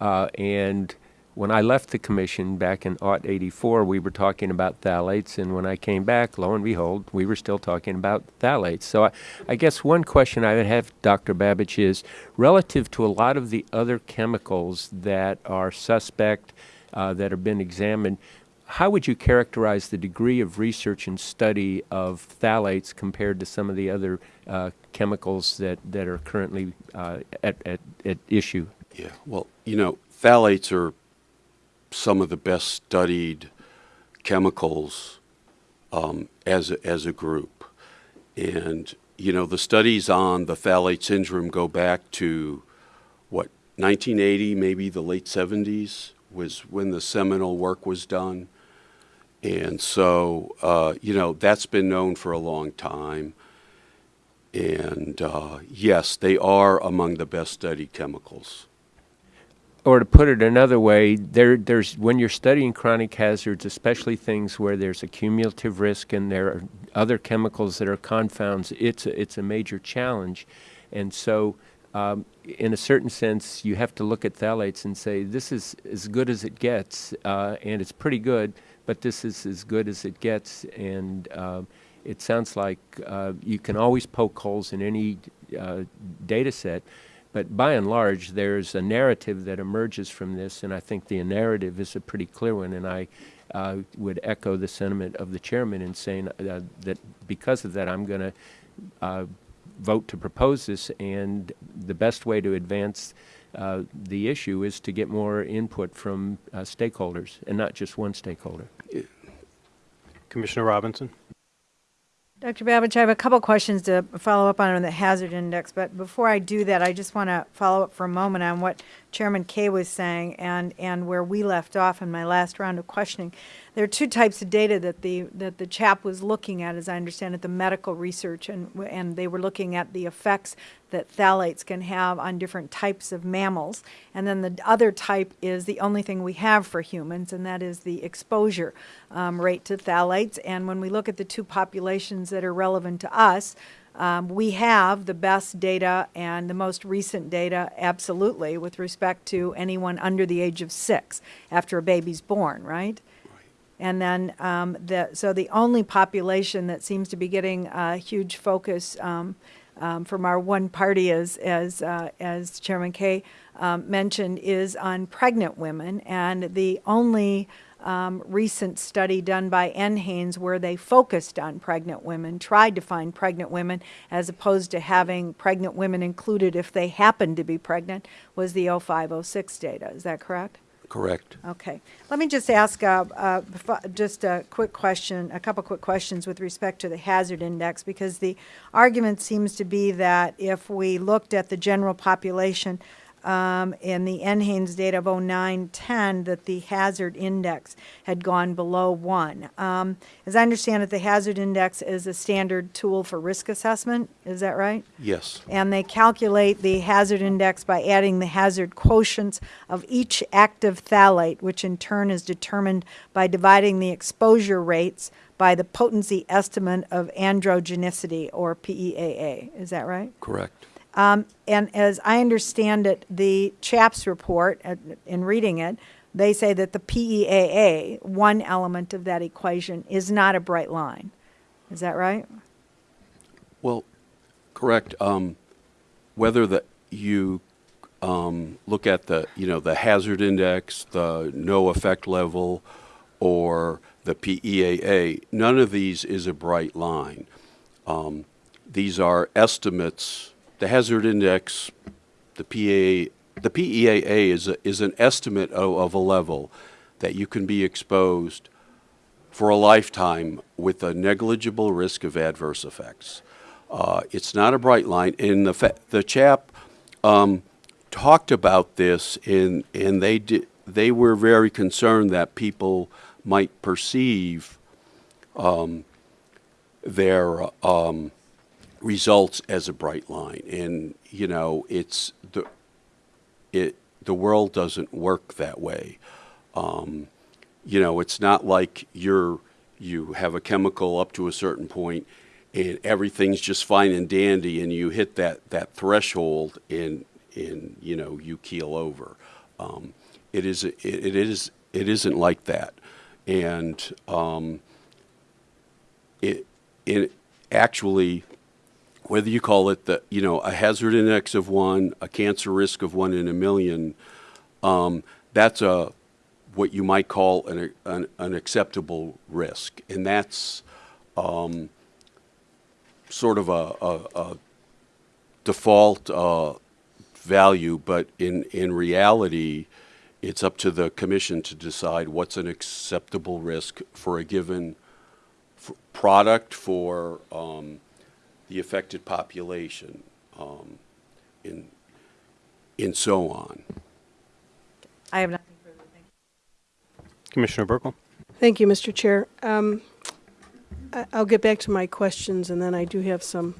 Uh, and when I left the commission back in aught 84, we were talking about phthalates, and when I came back, lo and behold, we were still talking about phthalates. So I, I guess one question I would have, Dr. Babich, is relative to a lot of the other chemicals that are suspect, uh, that have been examined, how would you characterize the degree of research and study of phthalates compared to some of the other uh, chemicals that, that are currently uh, at, at, at issue? Yeah. Well, you know, phthalates are some of the best studied chemicals um, as a, as a group, and you know the studies on the phthalate syndrome go back to what 1980, maybe the late 70s was when the seminal work was done, and so uh, you know that's been known for a long time. And uh, yes, they are among the best studied chemicals. Or to put it another way, there, there's when you're studying chronic hazards, especially things where there's a cumulative risk and there are other chemicals that are confounds, it's a, it's a major challenge, and so. Um, in a certain sense, you have to look at phthalates and say this is as good as it gets, uh, and it's pretty good, but this is as good as it gets, and um, it sounds like uh, you can always poke holes in any uh, data set, but by and large, there's a narrative that emerges from this, and I think the narrative is a pretty clear one. And I uh, would echo the sentiment of the chairman in saying uh, that because of that, I'm going to uh, vote to propose this. And the best way to advance uh, the issue is to get more input from uh, stakeholders, and not just one stakeholder. Commissioner Robinson? Dr. Babich, I have a couple questions to follow up on on the hazard index, but before I do that, I just want to follow up for a moment on what Chairman Kaye was saying and, and where we left off in my last round of questioning. There are two types of data that the, that the chap was looking at, as I understand it, the medical research, and, and they were looking at the effects that phthalates can have on different types of mammals. And then the other type is the only thing we have for humans, and that is the exposure um, rate to phthalates. And when we look at the two populations that are relevant to us, um, we have the best data and the most recent data, absolutely, with respect to anyone under the age of six after a baby's born, right? And then, um, the, so the only population that seems to be getting a huge focus um, um, from our one party, as, as, uh, as Chairman Kaye um, mentioned, is on pregnant women. And the only um, recent study done by NHANES where they focused on pregnant women, tried to find pregnant women, as opposed to having pregnant women included if they happened to be pregnant, was the 0506 data. Is that correct? Correct. Okay. Let me just ask uh, uh, just a quick question, a couple quick questions with respect to the hazard index, because the argument seems to be that if we looked at the general population um, in the NHANES data of 0910, that the hazard index had gone below one. Um, As I understand it, the hazard index is a standard tool for risk assessment. Is that right? Yes. and they calculate the hazard index by adding the hazard quotients of each active phthalate, which in turn is determined by dividing the exposure rates by the potency estimate of androgenicity, or PEAA. Is that right? Correct. Um, and as I understand it, the CHAP's report, uh, in reading it, they say that the PEAA, one element of that equation, is not a bright line. Is that right? Well, correct. Um, whether the, you um, look at the, you know, the hazard index, the no effect level, or the PEAA, none of these is a bright line. Um, these are estimates. The hazard index, the PEAA, the PEAA is, a, is an estimate of, of a level that you can be exposed for a lifetime with a negligible risk of adverse effects. Uh, it's not a bright line, and the the chap um, talked about this, and and they did they were very concerned that people might perceive um, their um, results as a bright line, and you know it's the it the world doesn't work that way. Um, you know, it's not like you're you have a chemical up to a certain point and everything's just fine and dandy and you hit that, that threshold and and you know you keel over. Um, it is it, it is it isn't like that, and um, it it actually whether you call it the you know a hazard index of one, a cancer risk of one in a million, um, that's a what you might call an, an, an acceptable risk, and that's um, sort of a, a, a default uh, value, but in in reality, it's up to the commission to decide what's an acceptable risk for a given product for um, the affected population, um, and and so on. I have nothing further. Thank you. Commissioner Buerkle? Thank you, Mr. Chair. Um, I- I'll get back to my questions, and then I do have some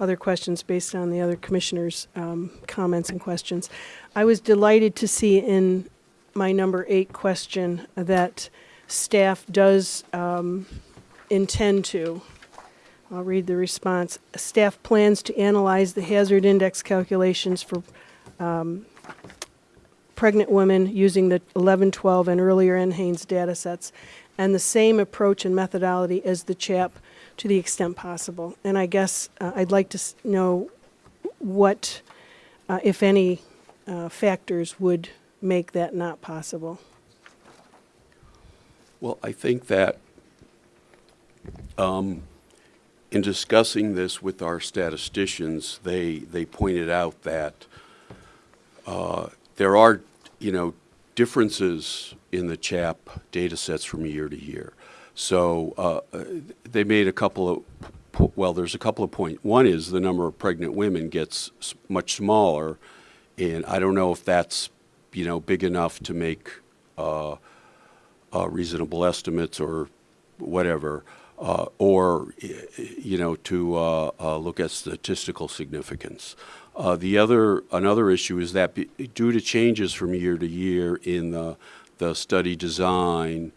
other questions based on the other commissioners' um, comments and questions. I was delighted to see in my number eight question that staff does um, intend to, I'll read the response, staff plans to analyze the hazard index calculations for um, pregnant women using the 11, 12, and earlier NHANES data sets, and the same approach and methodology as the CHAP to the extent possible. And I guess uh, I'd like to know what, uh, if any, uh, factors would make that not possible. Well, I think that um, in discussing this with our statisticians, they, they pointed out that uh, there are, you know, differences in the CHAP data sets from year to year. So uh, they made a couple of, well, there's a couple of points. One is the number of pregnant women gets much smaller, and I don't know if that's, you know, big enough to make uh, uh, reasonable estimates or whatever, uh, or, you know, to uh, uh, look at statistical significance. Uh, The other, another issue is that due to changes from year to year in the, the study design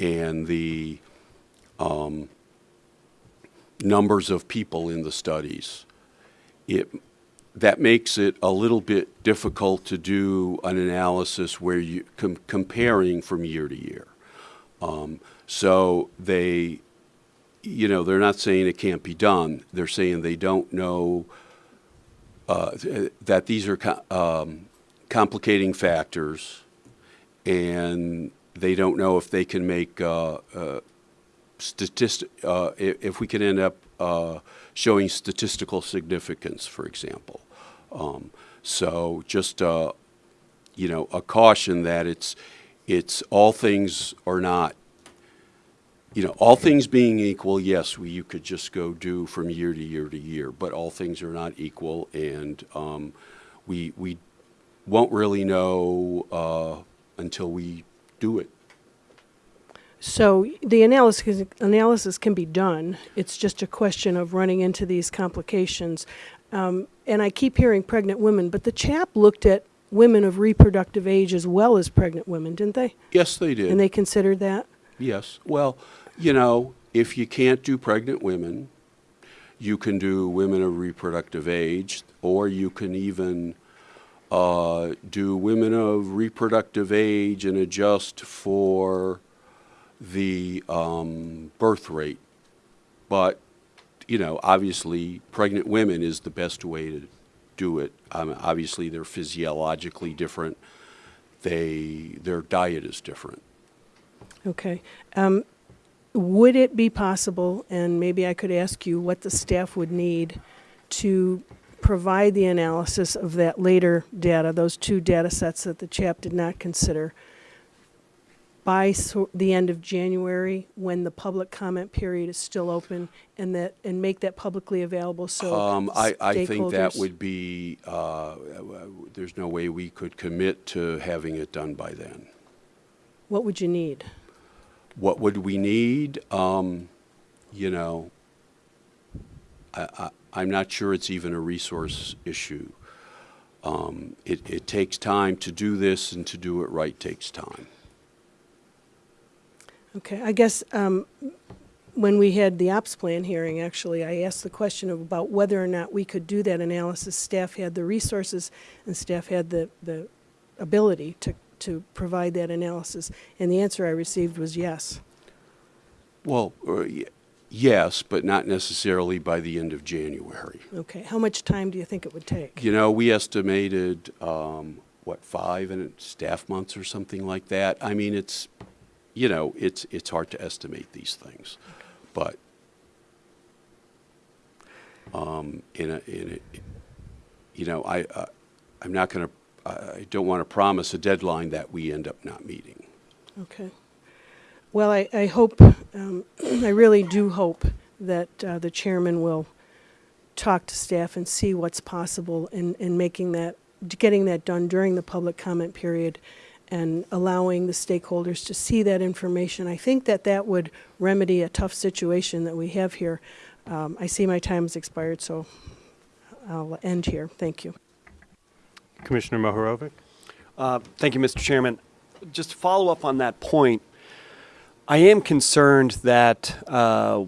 and the um, numbers of people in the studies, it, that makes it a little bit difficult to do an analysis where you com- comparing from year to year. Um, so they, you know, they're not saying it can't be done. They're saying they don't know uh, th- that these are um, complicating factors, and they don't know if they can make uh, uh, statistic, uh, if we can end up uh, showing statistical significance, for example. Um, So just, uh, you know, a caution that it's, it's all things are not, you know, all things being equal, yes, we, you could just go do from year to year to year, but all things are not equal, and um, we, we won't really know uh, until we do it. So the analysis, analysis can be done. It's just a question of running into these complications. Um, and I keep hearing pregnant women, but the CHAP looked at women of reproductive age as well as pregnant women, didn't they? Yes, they did. And they considered that? Yes. Well, you know, if you can't do pregnant women, you can do women of reproductive age, or you can even uh, do women of reproductive age and adjust for the um, birth rate. But, you know, obviously, pregnant women is the best way to do it. Um, obviously, they're physiologically different. They, their diet is different. Okay. Um, would it be possible, and maybe I could ask you what the staff would need to provide the analysis of that later data, those two data sets that the CHAP did not consider, by so, the end of January, when the public comment period is still open, and that and make that publicly available so Um, I, I think that would be, uh, there's no way we could commit to having it done by then. What would you need? What would we need? Um, you know, I, I'm not sure it's even a resource issue. Um, it, it takes time to do this, and to do it right takes time. Okay, I guess um, when we had the ops plan hearing, actually, I asked the question of about whether or not we could do that analysis. Staff had the resources and staff had the, the ability to, to provide that analysis. And the answer I received was yes. Well, uh, y- yes, but not necessarily by the end of January. Okay, how much time do you think it would take? You know, we estimated, um, what, five and staff months or something like that. I mean, it's, you know, it's, it's hard to estimate these things. But, um, in a, in a, you know, I, uh, I'm not going to, I don't want to promise a deadline that we end up not meeting. Okay. Well, I, I hope, um, <clears throat> I really do hope that uh, the chairman will talk to staff and see what's possible in, in making that, getting that done during the public comment period and allowing the stakeholders to see that information. I think that that would remedy a tough situation that we have here. Um, I see my time has expired, so I'll end here. Thank you. Commissioner Mohorovic? Uh, Thank you, Mr. Chairman. Just to follow up on that point, I am concerned that uh,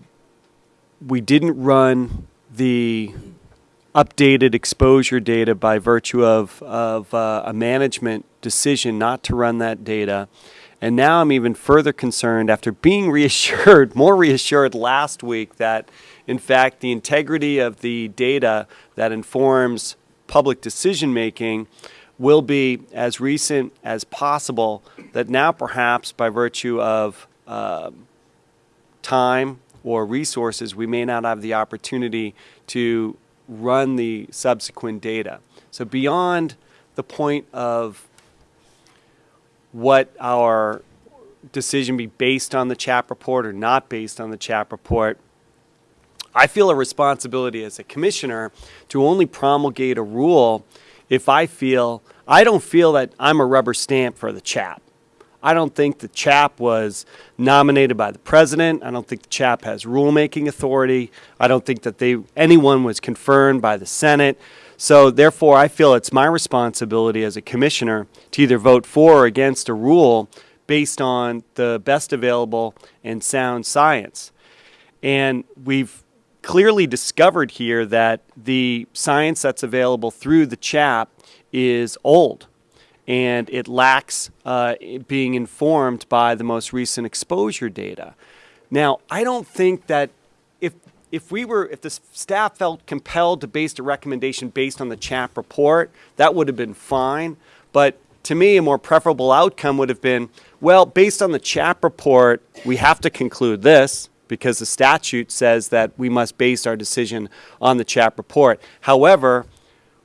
we didn't run the updated exposure data by virtue of, of uh, a management decision not to run that data. And now I'm even further concerned after being <laughs> reassured, more reassured last week, that in fact the integrity of the data that informs public decision making will be as recent as possible. That now, perhaps by virtue of uh, time or resources, we may not have the opportunity to run the subsequent data. So, beyond the point of what our decision be based on the CHAP report or not based on the CHAP report, I feel a responsibility as a commissioner to only promulgate a rule if I feel, I don't feel that I'm a rubber stamp for the CHAP. I don't think the CHAP was nominated by the president. I don't think the CHAP has rulemaking authority. I don't think that they, anyone was confirmed by the Senate. So therefore, I feel it's my responsibility as a commissioner to either vote for or against a rule based on the best available and sound science. And we've clearly discovered here that the science that's available through the CHAP is old and it lacks uh, being informed by the most recent exposure data. Now, I don't think that if if we were if the staff felt compelled to base a recommendation based on the CHAP report, that would have been fine. But to me, a more preferable outcome would have been Well, based on the CHAP report, we have to conclude this because the statute says that we must base our decision on the CHAP report. However,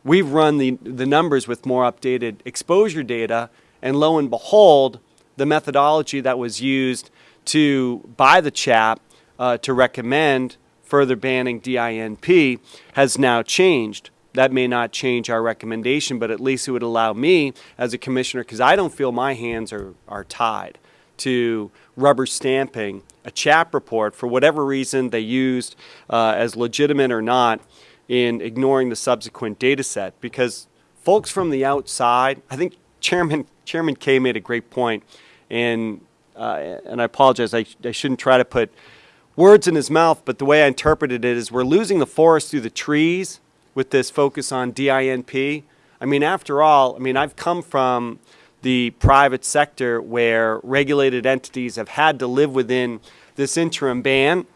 we've run the, the numbers with more updated exposure data, and lo and behold, the methodology that was used to by the CHAP uh, to recommend further banning DINP has now changed. That may not change our recommendation, but at least it would allow me as a commissioner, because I don't feel my hands are, are tied to rubber stamping a CHAP report for whatever reason they used uh, as legitimate or not in ignoring the subsequent data set. Because folks from the outside, I think Chairman, Chairman Kaye made a great point, and, uh, and I apologize, I, I shouldn't try to put words in his mouth, but the way I interpreted it is we're losing the forest through the trees with this focus on DINP. I mean, after all, I mean, I've come from the private sector where regulated entities have had to live within this interim ban.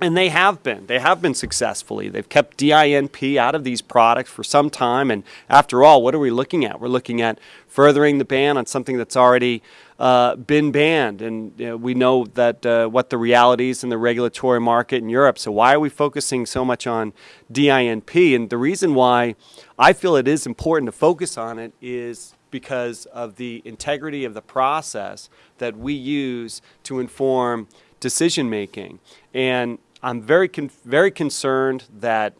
And they have been. They have been successfully. They've kept DINP out of these products for some time. And after all, what are we looking at? We're looking at furthering the ban on something that's already uh, been banned. And you know, we know that uh, what the realities in the regulatory market in Europe. So why are we focusing so much on DINP? And the reason why I feel it is important to focus on it is because of the integrity of the process that we use to inform decision making. And I'm very, con- very concerned that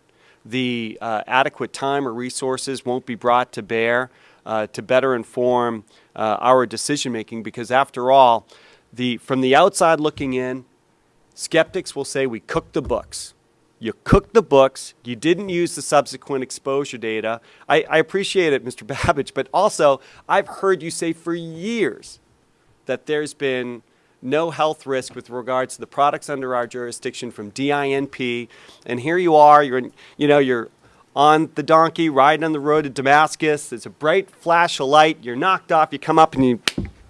the uh, adequate time or resources won't be brought to bear uh, to better inform uh, our decision making because, after all, the, from the outside looking in, skeptics will say we cooked the books. You cooked the books. You didn't use the subsequent exposure data. I, I appreciate it, <laughs> Mr. Babich, but also I've heard you say for years that there's been no health risk with regards to the products under our jurisdiction from DINP. And here you are, you're, in, you know, you're on the donkey riding on the road to Damascus. There's a bright flash of light. You're knocked off. You come up and you,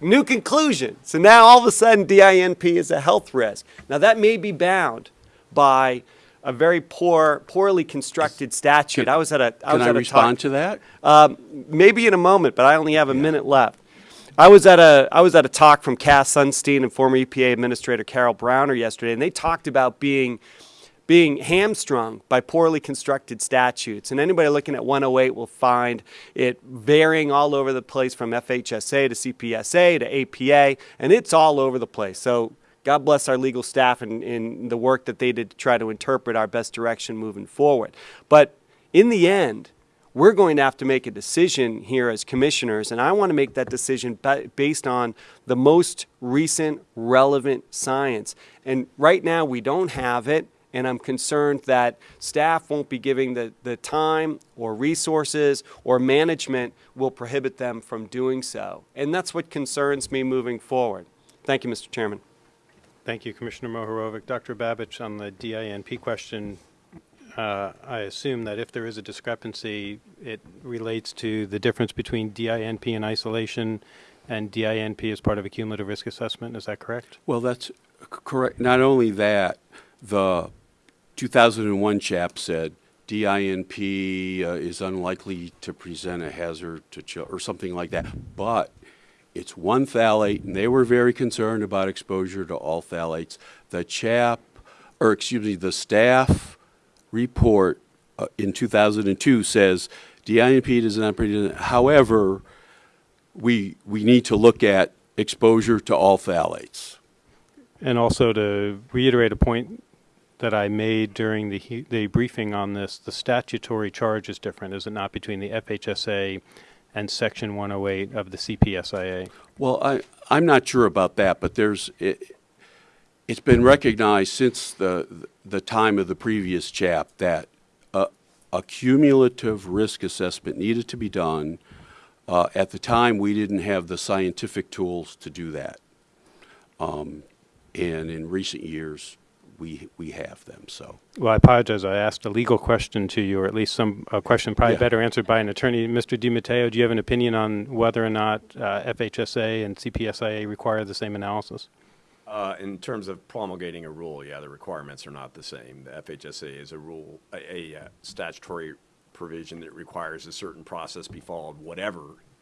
new conclusion. So now all of a sudden DINP is a health risk. Now that may be bound by a very poor, poorly constructed statute. I was at a, I Can was I respond talk, to that? um, maybe in a moment, but I only have a minute left. I was at a I was at a talk from Cass Sunstein and former EPA Administrator Carol Browner yesterday, and they talked about being being hamstrung by poorly constructed statutes. And anybody looking at 108 will find it varying all over the place from FHSA to CPSA to APA, and it's all over the place. So God bless our legal staff and, and the work that they did to try to interpret our best direction moving forward. But in the end, we're going to have to make a decision here as commissioners, and I want to make that decision based on the most recent relevant science. And right now, we don't have it, and I'm concerned that staff won't be giving the, the time or resources or management will prohibit them from doing so. And that's what concerns me moving forward. Thank you, Mr. Chairman. Thank you, Commissioner Mohorovic. Dr. Babich, on the DINP question, uh, I assume that if there is a discrepancy, it relates to the difference between DINP in isolation and DINP as part of a cumulative risk assessment. Is that correct? Well, that's correct. Not only that, the 2001 chap said DINP uh, is unlikely to present a hazard to children, or something like that. But it's one phthalate, and they were very concerned about exposure to all phthalates. The chap, or excuse me, the staff report uh, in 2002 says DINP does not present. However, we we need to look at exposure to all phthalates. And also to reiterate a point that I made during the, the briefing on this, the statutory charge is different, is it not, between the FHSA and Section 108 of the CPSIA? Well, I, I'm not sure about that, but there's, it, it's been recognized since the, the time of the previous chap that a, a cumulative risk assessment needed to be done. Uh, at the time, we didn't have the scientific tools to do that. Um, and in recent years, we, we have them, so. Well, I apologize. I asked a legal question to you, or at least some a question probably Yeah. better answered by an attorney. Mr. DiMatteo, do you have an opinion on whether or not uh, FHSA and CPSIA require the same analysis? Uh, in terms of promulgating a rule, yeah, the requirements are not the same. The FHSA is a rule, a, a uh, statutory provision that requires a certain process be followed, whatever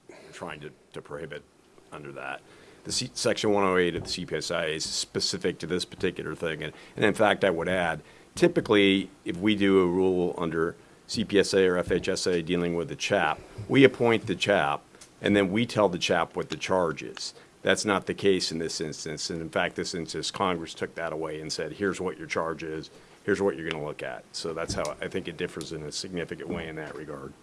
you're trying to, to prohibit under that. The C, section 108 of the CPSI is specific to this particular thing. And, and in fact, I would add, typically, if we do a rule under CPSA or FHSA dealing with the chap, we appoint the chap, and then we tell the chap what the charge is. That's not the case in this instance. And in fact, this instance, Congress took that away and said, here's what your charge is, here's what you're going to look at. So that's how I think it differs in a significant way in that regard.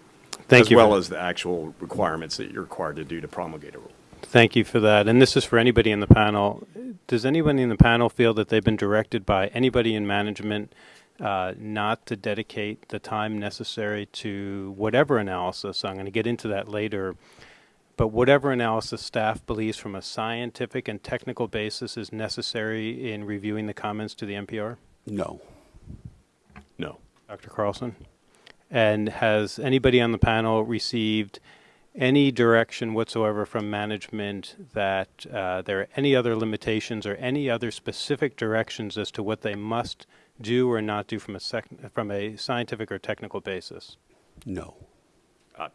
Thank you. As well as the actual requirements that you're required to do to promulgate a rule. Thank you for that. And this is for anybody in the panel. Does anybody in the panel feel that they've been directed by anybody in management uh, not to dedicate the time necessary to whatever analysis? I'm going to get into that later. But whatever analysis staff believes from a scientific and technical basis is necessary in reviewing the comments to the NPR? No. No. Dr. Carlson? And has anybody on the panel received any direction whatsoever from management that uh, there are any other limitations or any other specific directions as to what they must do or not do from a sec- from a scientific or technical basis? No. I,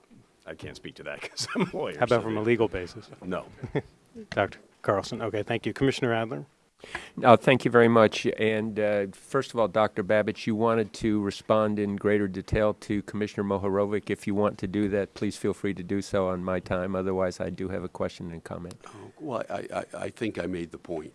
I can't speak to that <laughs> because I'm a lawyer. How about so- from a legal basis? No. <laughs> Dr. Carlson? Okay, thank you. Commissioner Adler? Uh, thank you very much. And uh, first of all, Dr. Babich, you wanted to respond in greater detail to Commissioner Mohorovic. If you want to do that, please feel free to do so on my time. Otherwise, I do have a question and comment. Well, I, I, I think I made the point.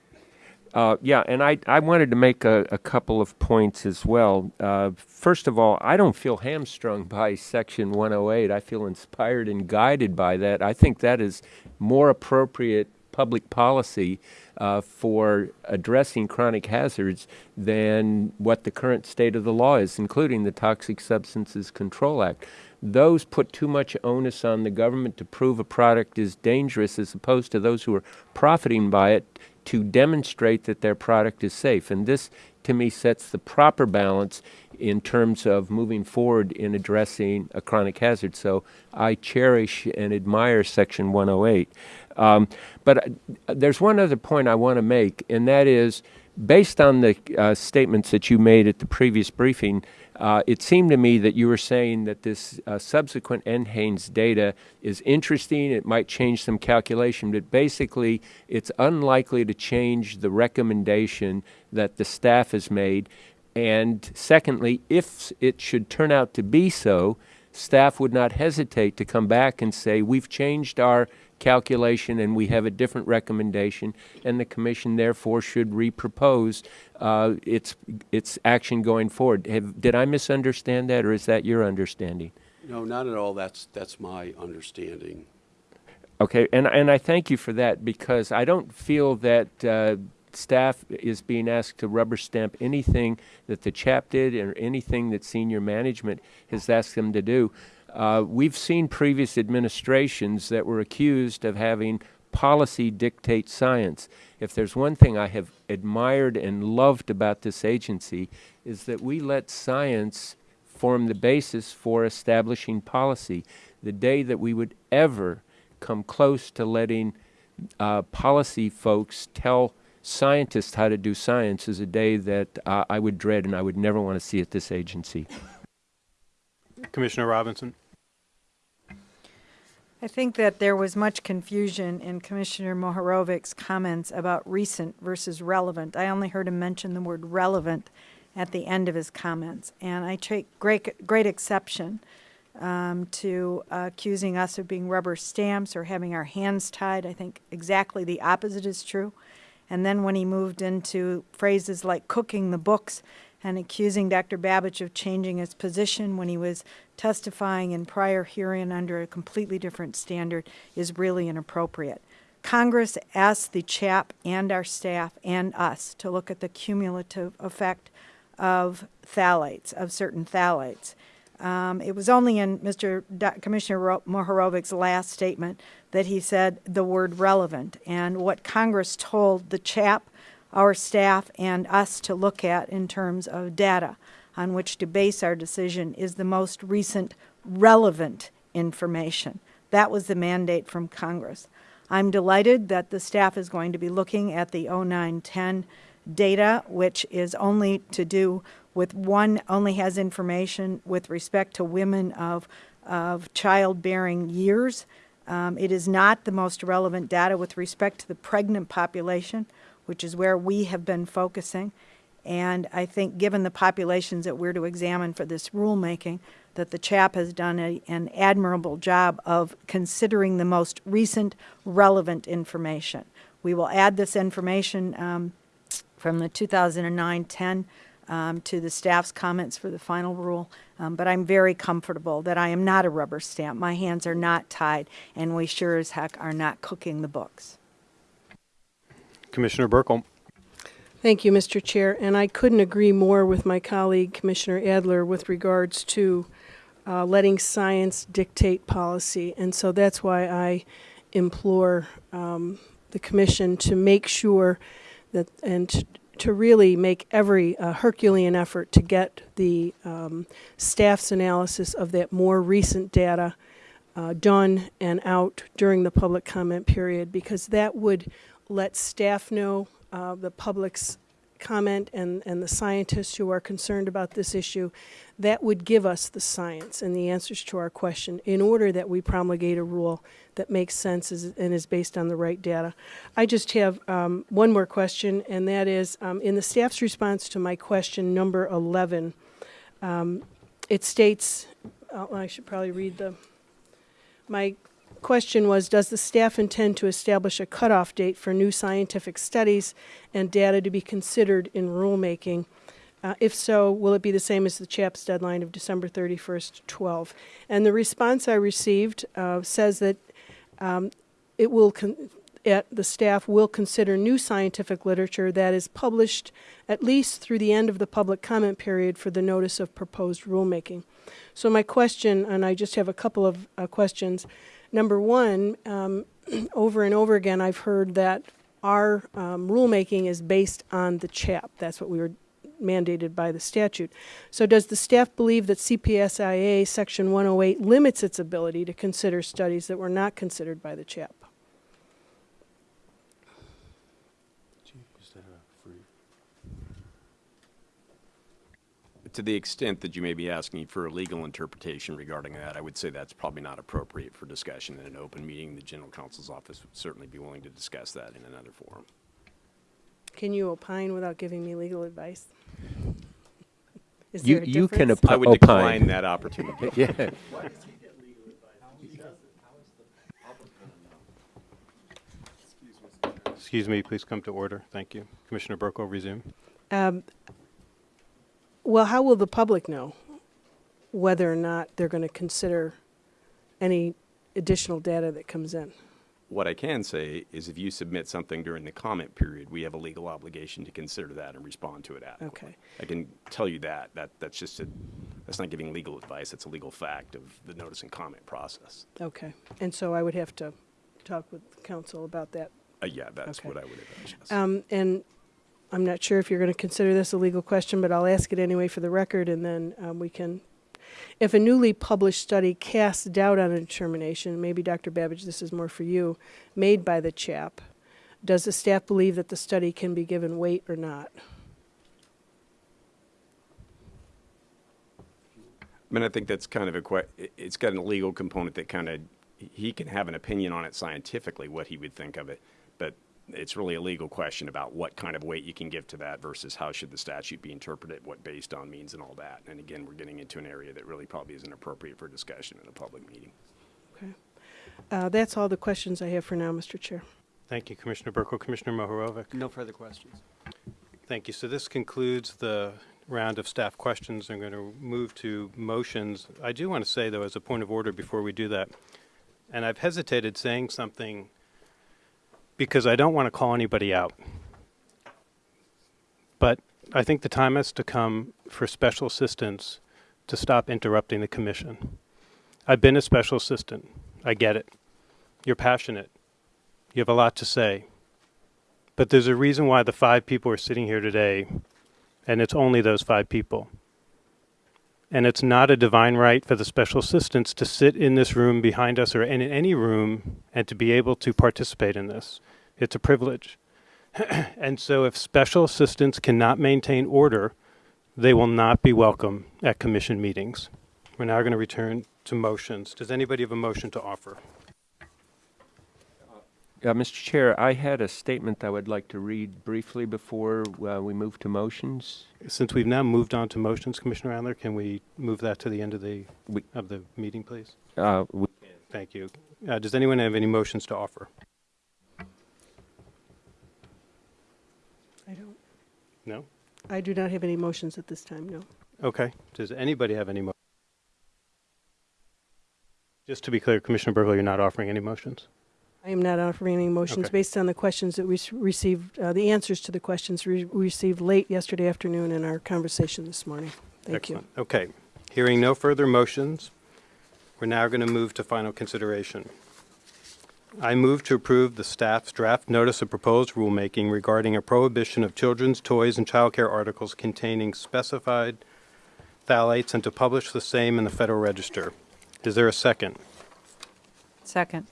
Uh, yeah, and I, I wanted to make a, a couple of points as well. Uh, first of all, I don't feel hamstrung <laughs> by Section 108. I feel inspired and guided by that. I think that is more appropriate public policy uh, for addressing chronic hazards than what the current state of the law is, including the Toxic Substances Control Act. Those put too much onus on the government to prove a product is dangerous as opposed to those who are profiting by it to demonstrate that their product is safe. And this, to me, sets the proper balance in terms of moving forward in addressing a chronic hazard. So I cherish and admire Section 108. Um, but uh, there's one other point I want to make, and that is based on the uh, statements that you made at the previous briefing, uh, it seemed to me that you were saying that this uh, subsequent NHANES data is interesting. It might change some calculation, but basically, it's unlikely to change the recommendation that the staff has made. And secondly, if it should turn out to be so, staff would not hesitate to come back and say, we've changed our calculation and we have a different recommendation, and the commission therefore should repropose uh, its, its action going forward. Have, did I misunderstand that, or is that your understanding? No, not at all. That's, that's my understanding. Okay, and, and I thank you for that because I don't feel that uh, staff is being asked to rubber stamp anything that the CHAP did or anything that senior management has asked them to do. Uh, we've seen previous administrations that were accused of having policy dictate science. If there's one thing I have admired and loved about this agency is that we let science form the basis for establishing policy. The day that we would ever come close to letting uh, policy folks tell scientists how to do science is a day that uh, I would dread and I would never want to see at this agency. Commissioner Robinson? I think that there was much confusion in Commissioner Mohorovic's comments about recent versus relevant. I only heard him mention the word relevant at the end of his comments, and I take great, great exception um, to uh, accusing us of being rubber stamps or having our hands tied. I think exactly the opposite is true. And then when he moved into phrases like cooking the books and accusing Dr. Babich of changing his position when he was testifying in prior hearing under a completely different standard is really inappropriate. Congress asked the CHAP and our staff and us to look at the cumulative effect of phthalates, of certain phthalates. Um, it was only in Mr. Do- Commissioner Ro- Mohorovic's last statement that he said the word relevant. And what Congress told the CHAP, our staff, and us to look at in terms of data on which to base our decision is the most recent relevant information. That was the mandate from Congress. I'm delighted that the staff is going to be looking at the 0910 data, which is only to do with one, only has information with respect to women of, of childbearing years. Um, It is not the most relevant data with respect to the pregnant population, which is where we have been focusing. And I think, given the populations that we're to examine for this rulemaking, that the CHAP has done a- an admirable job of considering the most recent relevant information. We will add this information um, from the 2009-10 um, to the staff's comments for the final rule, Um, but I'm very comfortable that I am not a rubber stamp. My hands are not tied, and we sure as heck are not cooking the books. Commissioner Buerkle. Thank you, Mr. Chair, and I couldn't agree more with my colleague, Commissioner Adler, with regards to uh, letting science dictate policy. And so that's why I implore um, the commission to make sure that, and t- to really make every uh, Herculean effort to get the um, staff's analysis of that more recent data uh, done and out during the public comment period, because that would let staff know, uh, the public's comment and, and the scientists who are concerned about this issue, that would give us the science and the answers to our question in order that we promulgate a rule that makes sense and is based on the right data. I just have um, one more question, and that is, um, in the staff's response to my question number 11, um, it states, oh, I should probably read the, my question was, does the staff intend to establish a cutoff date for new scientific studies and data to be considered in rulemaking? Uh, if so, will it be the same as the CHAP's deadline of December 31st, 12? And the response I received uh, says that um, it will, it, the staff will consider new scientific literature that is published at least through the end of the public comment period for the notice of proposed rulemaking. So my question, and I just have a couple of uh, questions. Number one, um, <clears throat> over and over again, I've heard that our um, rulemaking is based on the CHAP. That's what we were mandated by the statute. So does the staff believe that CPSIA Section 108 limits its ability to consider studies that were not considered by the CHAP? To the extent that you may be asking for a legal interpretation regarding that, I would say that's probably not appropriate for discussion in an open meeting. The general counsel's office would certainly be willing to discuss that in another forum. Can you opine without giving me legal advice? Is You, there a you can difference? I would opine. decline that opportunity. <laughs> Yeah. Excuse me, please come to order. Thank you. Commissioner Buerkle, resume. Um, Well, how will the public know whether or not they're going to consider any additional data that comes in? What I can say is if you submit something during the comment period, we have a legal obligation to consider that and respond to it adequately. Okay. I can tell you that. That, that's just a, that's not giving legal advice. That's a legal fact of the notice and comment process. Okay, and so I would have to talk with counsel about that. Uh, yeah, that's Okay. what I would advise. yes. Um, And I'm not sure if you're going to consider this a legal question, but I'll ask it anyway for the record, and then um, we can, if a newly published study casts doubt on a determination, maybe Dr. Babich, this is more for you, made by the CHAP, does the staff believe that the study can be given weight or not? I mean, I think that's kind of a it's got a legal component that kind of, he can have an opinion on it scientifically, what he would think of it, it's really a legal question about what kind of weight you can give to that versus how should the statute be interpreted, what based on means and all that. And again, we're getting into an area that really probably isn't appropriate for discussion in a public meeting. Okay. Uh, That's all the questions I have for now, Mr. Chair. Thank you, Commissioner Buerkle. Commissioner Mohorovic. No further questions. Thank you. So this concludes the round of staff questions. I'm going to move to motions. I do want to say, though, as a point of order before we do that, and I've hesitated saying something because I don't want to call anybody out. But I think the time has to come for special assistants to stop interrupting the commission. I've been a special assistant. I get it. You're passionate. You have a lot to say. But there's a reason why the five people are sitting here today, and it's only those five people. And it's not a divine right for the special assistants to sit in this room behind us or in any room and to be able to participate in this. It's a privilege. <clears throat> and so if special assistants cannot maintain order, they will not be welcome at commission meetings. We're now going to return to motions. Does anybody have a motion to offer? Uh, Mr. Chair, I had a statement I would like to read briefly before uh, we move to motions. Since we've now moved on to motions, Commissioner Adler, can we move that to the end of the, We- of the meeting, please? Uh, we- Thank you. Uh, Does anyone have any motions to offer? I don't, No? I do not have any motions at this time, no. Okay. Does anybody have any mo? Just to be clear, Commissioner Buerkle, you're not offering any motions? I am not offering any motions Okay. based on the questions that we s- received, uh, the answers to the questions we we received late yesterday afternoon in our conversation this morning. Thank you. Excellent. Okay. Hearing no further motions, we're now going to move to final consideration. I move to approve the staff's draft notice of proposed rulemaking regarding a prohibition of children's toys and childcare articles containing specified phthalates and to publish the same in the Federal Register. Is there a second? Second.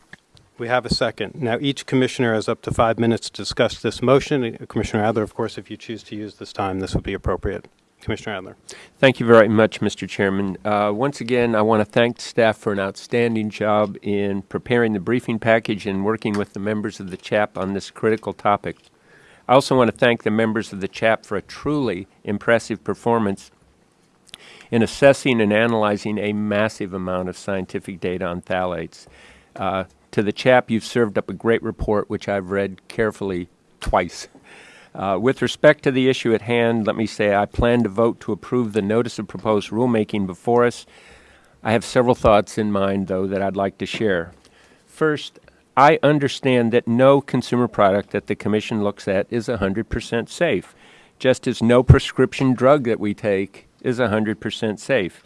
We have a second. Now, each commissioner has up to five minutes to discuss this motion. Commissioner Adler, of course, if you choose to use this time, this would be appropriate. Commissioner Adler. Thank you very much, Mr. Chairman. Uh, Once again, I want to thank staff for an outstanding job in preparing the briefing package and working with the members of the CHAP on this critical topic. I also want to thank the members of the CHAP for a truly impressive performance in assessing and analyzing a massive amount of scientific data on phthalates. Uh, To the CHAP, you've served up a great report, which I've read carefully twice. Uh, With respect to the issue at hand, let me say I plan to vote to approve the notice of proposed rulemaking before us. I have several thoughts in mind, though, that I'd like to share. First, I understand that no consumer product that the Commission looks at is 100% safe, just as no prescription drug that we take is 100% safe.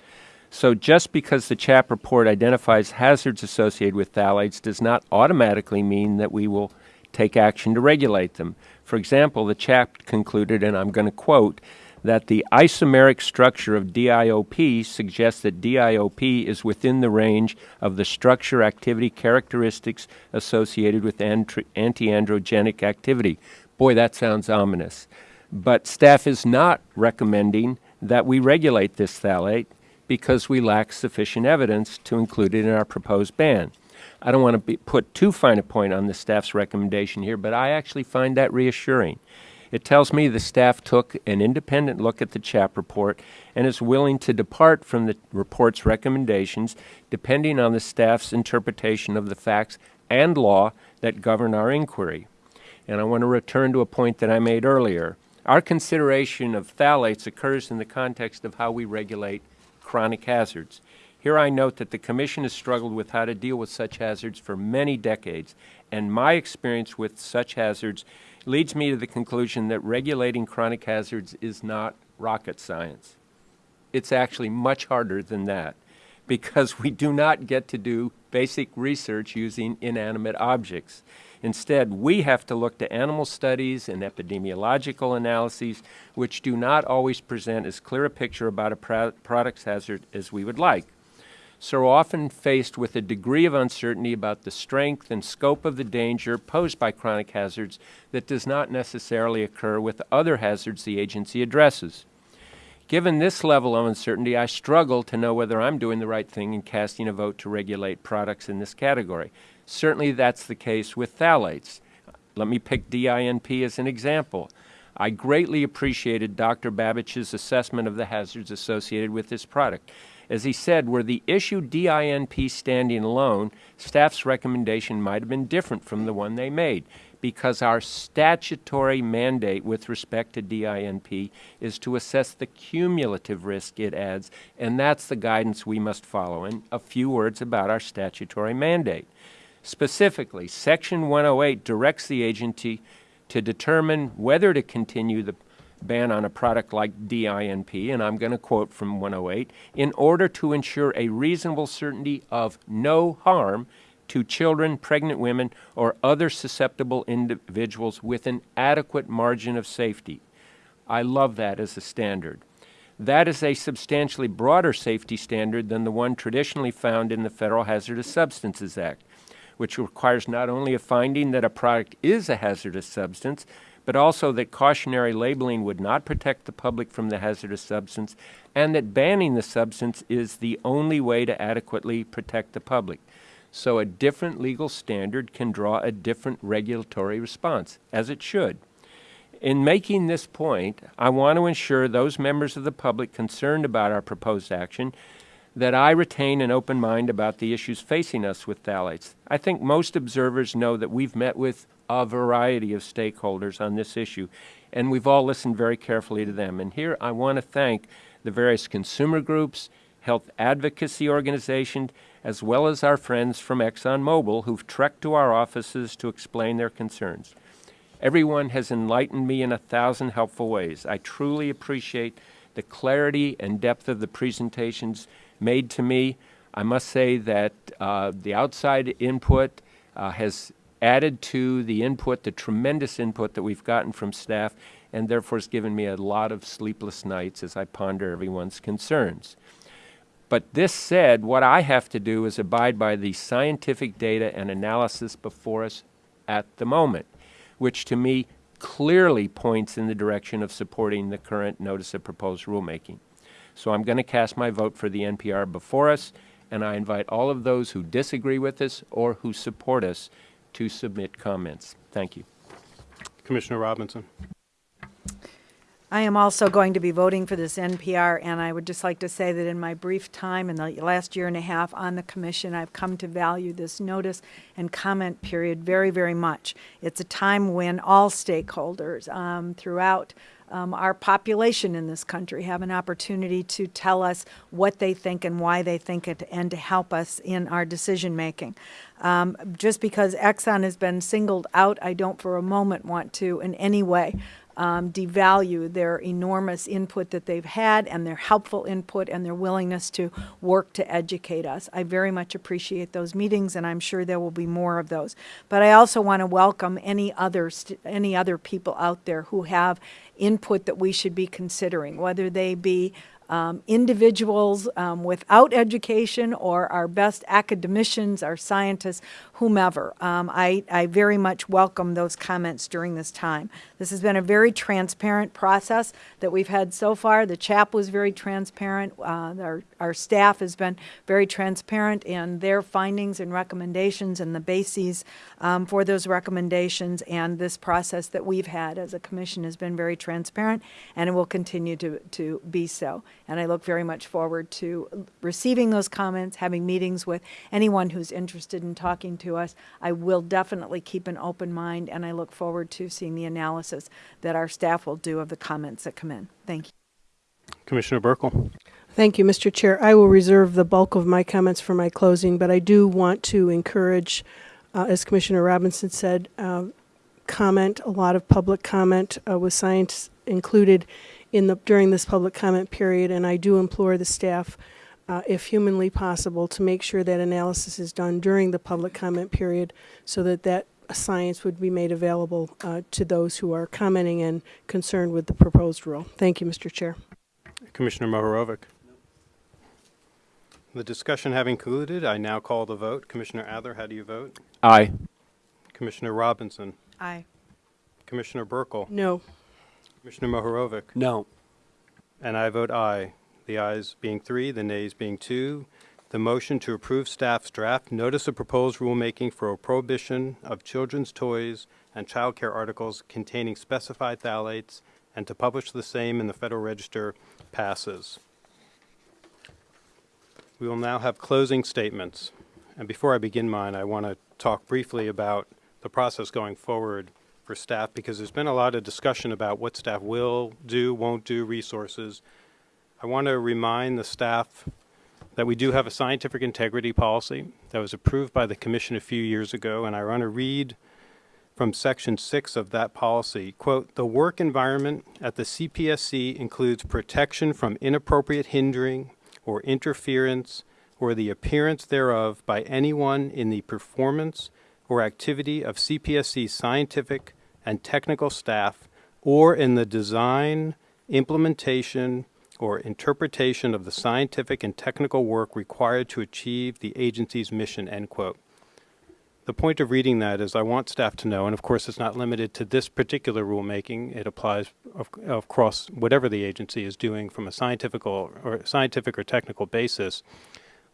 So just because the CHAP report identifies hazards associated with phthalates does not automatically mean that we will take action to regulate them. For example, the CHAP concluded, and I'm going to quote, that the isomeric structure of DIOP suggests that DIOP is within the range of the structure activity characteristics associated with antiandrogenic activity. Boy, that sounds ominous. But staff is not recommending that we regulate this phthalate because we lack sufficient evidence to include it in our proposed ban. I don't want to be, put too fine a point on the staff's recommendation here, but I actually find that reassuring. It tells me the staff took an independent look at the CHAP report and is willing to depart from the report's recommendations depending on the staff's interpretation of the facts and law that govern our inquiry. And I want to return to a point that I made earlier. Our consideration of phthalates occurs in the context of how we regulate chronic hazards. Here I note that the Commission has struggled with how to deal with such hazards for many decades, and my experience with such hazards leads me to the conclusion that regulating chronic hazards is not rocket science. It's actually much harder than that because we do not get to do basic research using inanimate objects. Instead, we have to look to animal studies and epidemiological analyses, which do not always present as clear a picture about a pro- product's hazard as we would like. So often faced with a degree of uncertainty about the strength and scope of the danger posed by chronic hazards that does not necessarily occur with other hazards the agency addresses. Given this level of uncertainty, I struggle to know whether I'm doing the right thing in casting a vote to regulate products in this category. Certainly that's the case with phthalates. Let me pick DINP as an example. I greatly appreciated Dr. Babich's assessment of the hazards associated with this product. As he said, were the issue DINP standing alone, staff's recommendation might have been different from the one they made because our statutory mandate with respect to DINP is to assess the cumulative risk it adds, and that's the guidance we must follow. And a few words about our statutory mandate. Specifically, Section 108 directs the agency to determine whether to continue the ban on a product like DINP, and I'm going to quote from 108, in order to ensure a reasonable certainty of no harm to children, pregnant women, or other susceptible individuals with an adequate margin of safety. I love that as a standard. That is a substantially broader safety standard than the one traditionally found in the Federal Hazardous Substances Act, which requires not only a finding that a product is a hazardous substance, but also that cautionary labeling would not protect the public from the hazardous substance, and that banning the substance is the only way to adequately protect the public. so a different legal standard can draw a different regulatory response, as it should. In making this point, I want to ensure those members of the public concerned about our proposed action that I retain an open mind about the issues facing us with phthalates. I think most observers know that we've met with a variety of stakeholders on this issue, and we've all listened very carefully to them. And here I want to thank the various consumer groups, health advocacy organizations, as well as our friends from ExxonMobil who've trekked to our offices to explain their concerns. Everyone has enlightened me in a thousand helpful ways. I truly appreciate the clarity and depth of the presentations made to me. I must say that uh, the outside input uh, has added to the input, the tremendous input that we've gotten from staff, and therefore has given me a lot of sleepless nights as I ponder everyone's concerns. But this said, what I have to do is abide by the scientific data and analysis before us at the moment, which to me clearly points in the direction of supporting the current notice of proposed rulemaking. So I'm going to cast my vote for the NPR before us, and I invite all of those who disagree with us or who support us to submit comments. Thank you. Commissioner Robinson. I am also going to be voting for this NPR, and I would just like to say that in my brief time in the last year and a half on the commission, I've come to value this notice and comment period very, very much. It's a time when all stakeholders um, throughout um, our population in this country have an opportunity to tell us what they think and why they think it and to help us in our decision making. Um, just because Exxon has been singled out, I don't for a moment want to in any way um, devalue their enormous input that they've had and their helpful input and their willingness to work to educate us. I very much appreciate those meetings, and I'm sure there will be more of those. But I also want to welcome any other any other people out there who have input that we should be considering, whether they be um, individuals um, without education or our best academicians, our scientists, whomever. Um, I, I very much welcome those comments during this time. This has been a very transparent process that we've had so far. The CHAP was very transparent. Uh, our, our staff has been very transparent in their findings and recommendations and the bases um, for those recommendations. And this process that we've had as a commission has been very transparent and it will continue to, to be so. And I look very much forward to receiving those comments, having meetings with anyone who's interested in talking to us. I will definitely keep an open mind, and I look forward to seeing the analysis that our staff will do of the comments that come in. Thank you. Commissioner Buerkle. Thank you, Mr. Chair. I will reserve the bulk of my comments for my closing, but I do want to encourage, uh, as Commissioner Robinson said, uh, comment, a lot of public comment uh, with science included in the, during this public comment period, and I do implore the staff, uh, if humanly possible, to make sure that analysis is done during the public comment period so that that science would be made available uh, to those who are commenting and concerned with the proposed rule. Thank you, Mr. Chair. Commissioner Mohorovic. The discussion having concluded, I now call the vote. Commissioner Adler, how do you vote? Aye. Commissioner Robinson. Aye. Commissioner Buerkle. No. Commissioner Mohorovic. No. And I vote aye. The ayes being three, the nays being two. The motion to approve staff's draft notice of proposed rulemaking for a prohibition of children's toys and child care articles containing specified phthalates and to publish the same in the Federal Register passes. We will now have closing statements. And before I begin mine, I want to talk briefly about the process going forward for staff because there's been a lot of discussion about what staff will do, won't do, resources. I want to remind the staff that we do have a scientific integrity policy that was approved by the commission a few years ago, and I want to read from section six of that policy. Quote, the work environment at the CPSC includes protection from inappropriate hindering or interference or the appearance thereof by anyone in the performance or activity of CPSC scientific and technical staff or in the design, implementation, or interpretation of the scientific and technical work required to achieve the agency's mission, end quote. The point of reading that is I want staff to know, and of course it's not limited to this particular rulemaking, it applies of, across whatever the agency is doing from a scientific or, scientific or technical basis,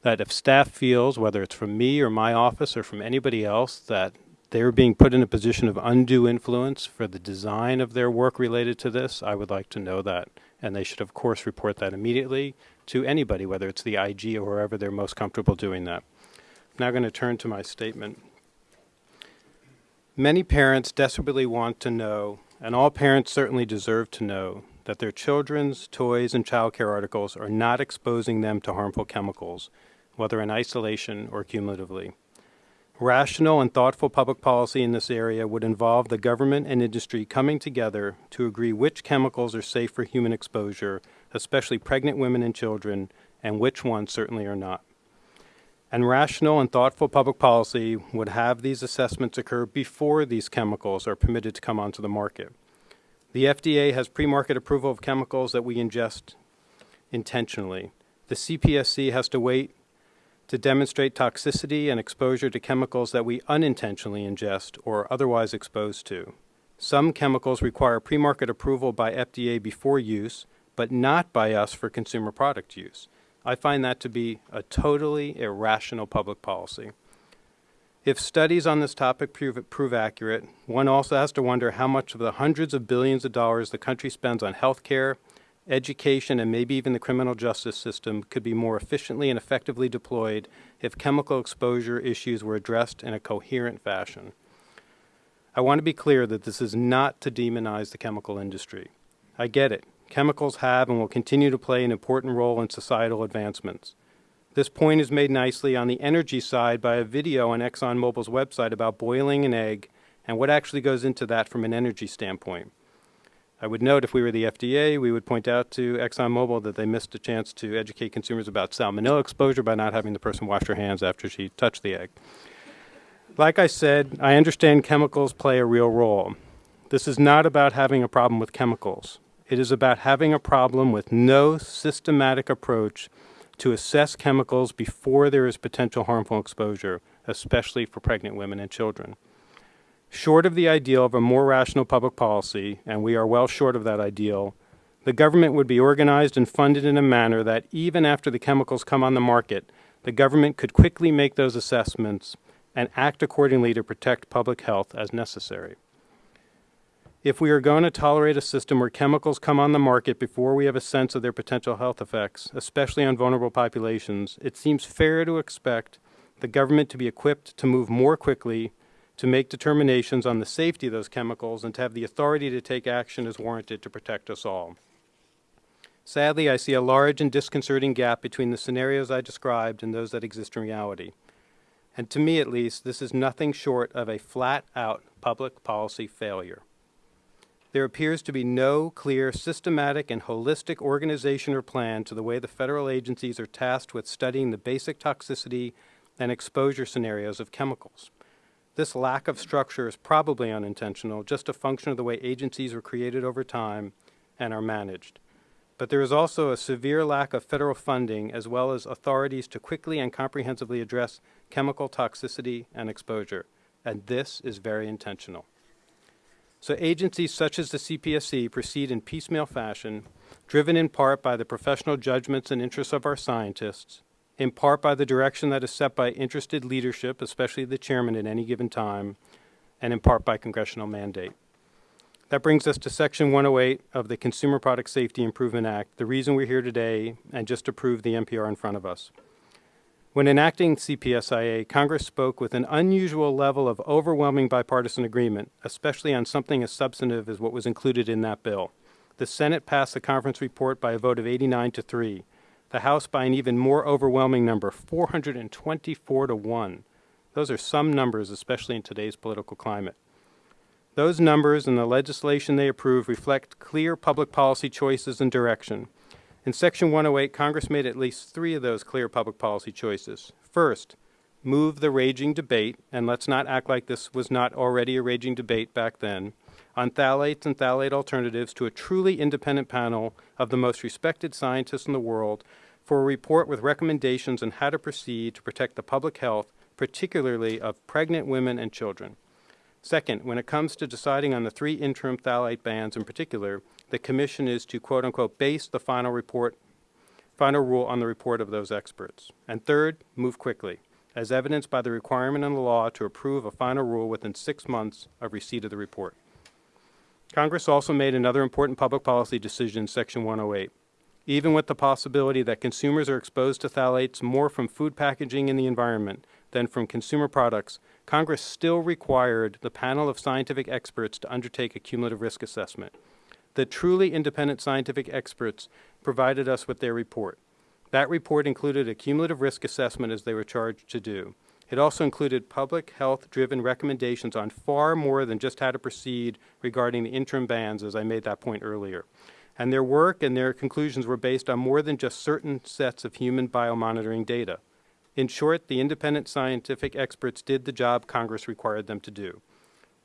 that if staff feels, whether it's from me or my office or from anybody else, that they're being put in a position of undue influence for the design of their work related to this, I would like to know that. And they should, of course, report that immediately to anybody, whether it's the IG or wherever they're most comfortable doing that. I'm now going to turn to my statement. Many parents desperately want to know, and all parents certainly deserve to know, that their children's toys and childcare articles are not exposing them to harmful chemicals, whether in isolation or cumulatively. Rational and thoughtful public policy in this area would involve the government and industry coming together to agree which chemicals are safe for human exposure, especially pregnant women and children, and which ones certainly are not. And rational and thoughtful public policy would have these assessments occur before these chemicals are permitted to come onto the market. The FDA has pre-market approval of chemicals that we ingest intentionally. The CPSC has to wait to demonstrate toxicity and exposure to chemicals that we unintentionally ingest or otherwise exposed to. Some chemicals require pre-market approval by FDA before use, but not by us for consumer product use. I find that to be a totally irrational public policy. If studies on this topic prove, prove accurate, one also has to wonder how much of the hundreds of billions of dollars the country spends on health care, education, and maybe even the criminal justice system could be more efficiently and effectively deployed if chemical exposure issues were addressed in a coherent fashion. I want to be clear that this is not to demonize the chemical industry. I get it. Chemicals have and will continue to play an important role in societal advancements. This point is made nicely on the energy side by a video on ExxonMobil's website about boiling an egg and what actually goes into that from an energy standpoint. I would note if we were the FDA, we would point out to ExxonMobil that they missed a chance to educate consumers about salmonella exposure by not having the person wash her hands after she touched the egg. Like I said, I understand chemicals play a real role. This is not about having a problem with chemicals. It is about having a problem with no systematic approach to assess chemicals before there is potential harmful exposure, especially for pregnant women and children. Short of the ideal of a more rational public policy, and we are well short of that ideal, the government would be organized and funded in a manner that even after the chemicals come on the market, the government could quickly make those assessments and act accordingly to protect public health as necessary. If we are going to tolerate a system where chemicals come on the market before we have a sense of their potential health effects, especially on vulnerable populations, it seems fair to expect the government to be equipped to move more quickly to make determinations on the safety of those chemicals and to have the authority to take action as warranted to protect us all. Sadly, I see a large and disconcerting gap between the scenarios I described and those that exist in reality. And to me, at least, this is nothing short of a flat out public policy failure. There appears to be no clear, systematic, and holistic organization or plan to the way the federal agencies are tasked with studying the basic toxicity and exposure scenarios of chemicals. This lack of structure is probably unintentional, just a function of the way agencies were created over time and are managed. But there is also a severe lack of federal funding as well as authorities to quickly and comprehensively address chemical toxicity and exposure, and this is very intentional. So agencies such as the CPSC proceed in piecemeal fashion, driven in part by the professional judgments and interests of our scientists, in part by the direction that is set by interested leadership, especially the chairman at any given time, and in part by congressional mandate. That brings us to Section 108 of the Consumer Product Safety Improvement Act, the reason we're here today, and just approved the NPR in front of us. When enacting CPSIA, Congress spoke with an unusual level of overwhelming bipartisan agreement, especially on something as substantive as what was included in that bill. The Senate passed the conference report by a vote of 89 to 3. The House by an even more overwhelming number, 424 to 1. Those are some numbers, especially in today's political climate. Those numbers and the legislation they approve reflect clear public policy choices and direction. In Section 108, Congress made at least three of those clear public policy choices. First, move the raging debate, and let's not act like this was not already a raging debate back then, on phthalates and phthalate alternatives to a truly independent panel of the most respected scientists in the world for a report with recommendations on how to proceed to protect the public health, particularly of pregnant women and children. Second, when it comes to deciding on the three interim phthalate bans in particular, the commission is to quote unquote base the final report final rule on the report of those experts. And third, move quickly, as evidenced by the requirement in the law to approve a final rule within six months of receipt of the report. Congress also made another important public policy decision in Section 108. Even with the possibility that consumers are exposed to phthalates more from food packaging in the environment than from consumer products, Congress still required the panel of scientific experts to undertake a cumulative risk assessment. The truly independent scientific experts provided us with their report. That report included a cumulative risk assessment as they were charged to do. It also included public health driven recommendations on far more than just how to proceed regarding the interim bans, as I made that point earlier. And their work and their conclusions were based on more than just certain sets of human biomonitoring data. In short, the independent scientific experts did the job Congress required them to do.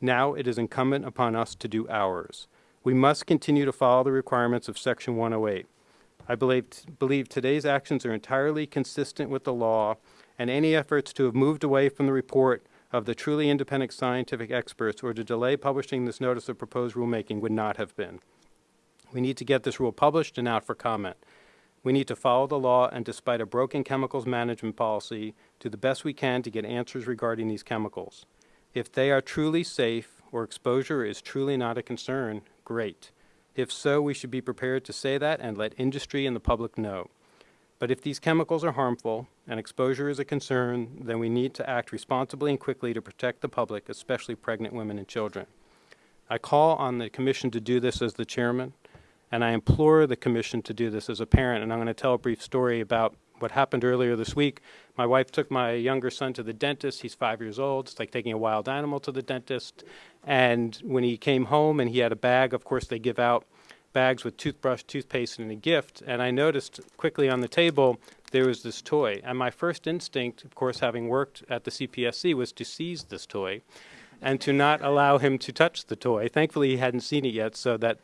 Now it is incumbent upon us to do ours. We must continue to follow the requirements of Section 108. I believe, believe today's actions are entirely consistent with the law, and any efforts to have moved away from the report of the truly independent scientific experts or to delay publishing this notice of proposed rulemaking would not have been. We need to get this rule published and out for comment. We need to follow the law and despite a broken chemicals management policy, do the best we can to get answers regarding these chemicals. If they are truly safe or exposure is truly not a concern, great. If so, we should be prepared to say that and let industry and the public know. But if these chemicals are harmful and exposure is a concern, then we need to act responsibly and quickly to protect the public, especially pregnant women and children. I call on the Commission to do this as the chairman, and I implore the Commission to do this as a parent. And I'm going to tell a brief story about what happened earlier this week. My wife took my younger son to the dentist. He's five years old. It's like taking a wild animal to the dentist. And when he came home and he had a bag, of course, they give out bags with toothbrush, toothpaste, and a gift. And I noticed quickly on the table there was this toy. And my first instinct, of course, having worked at the CPSC, was to seize this toy and to not allow him to touch the toy. Thankfully, he hadn't seen it yet, so that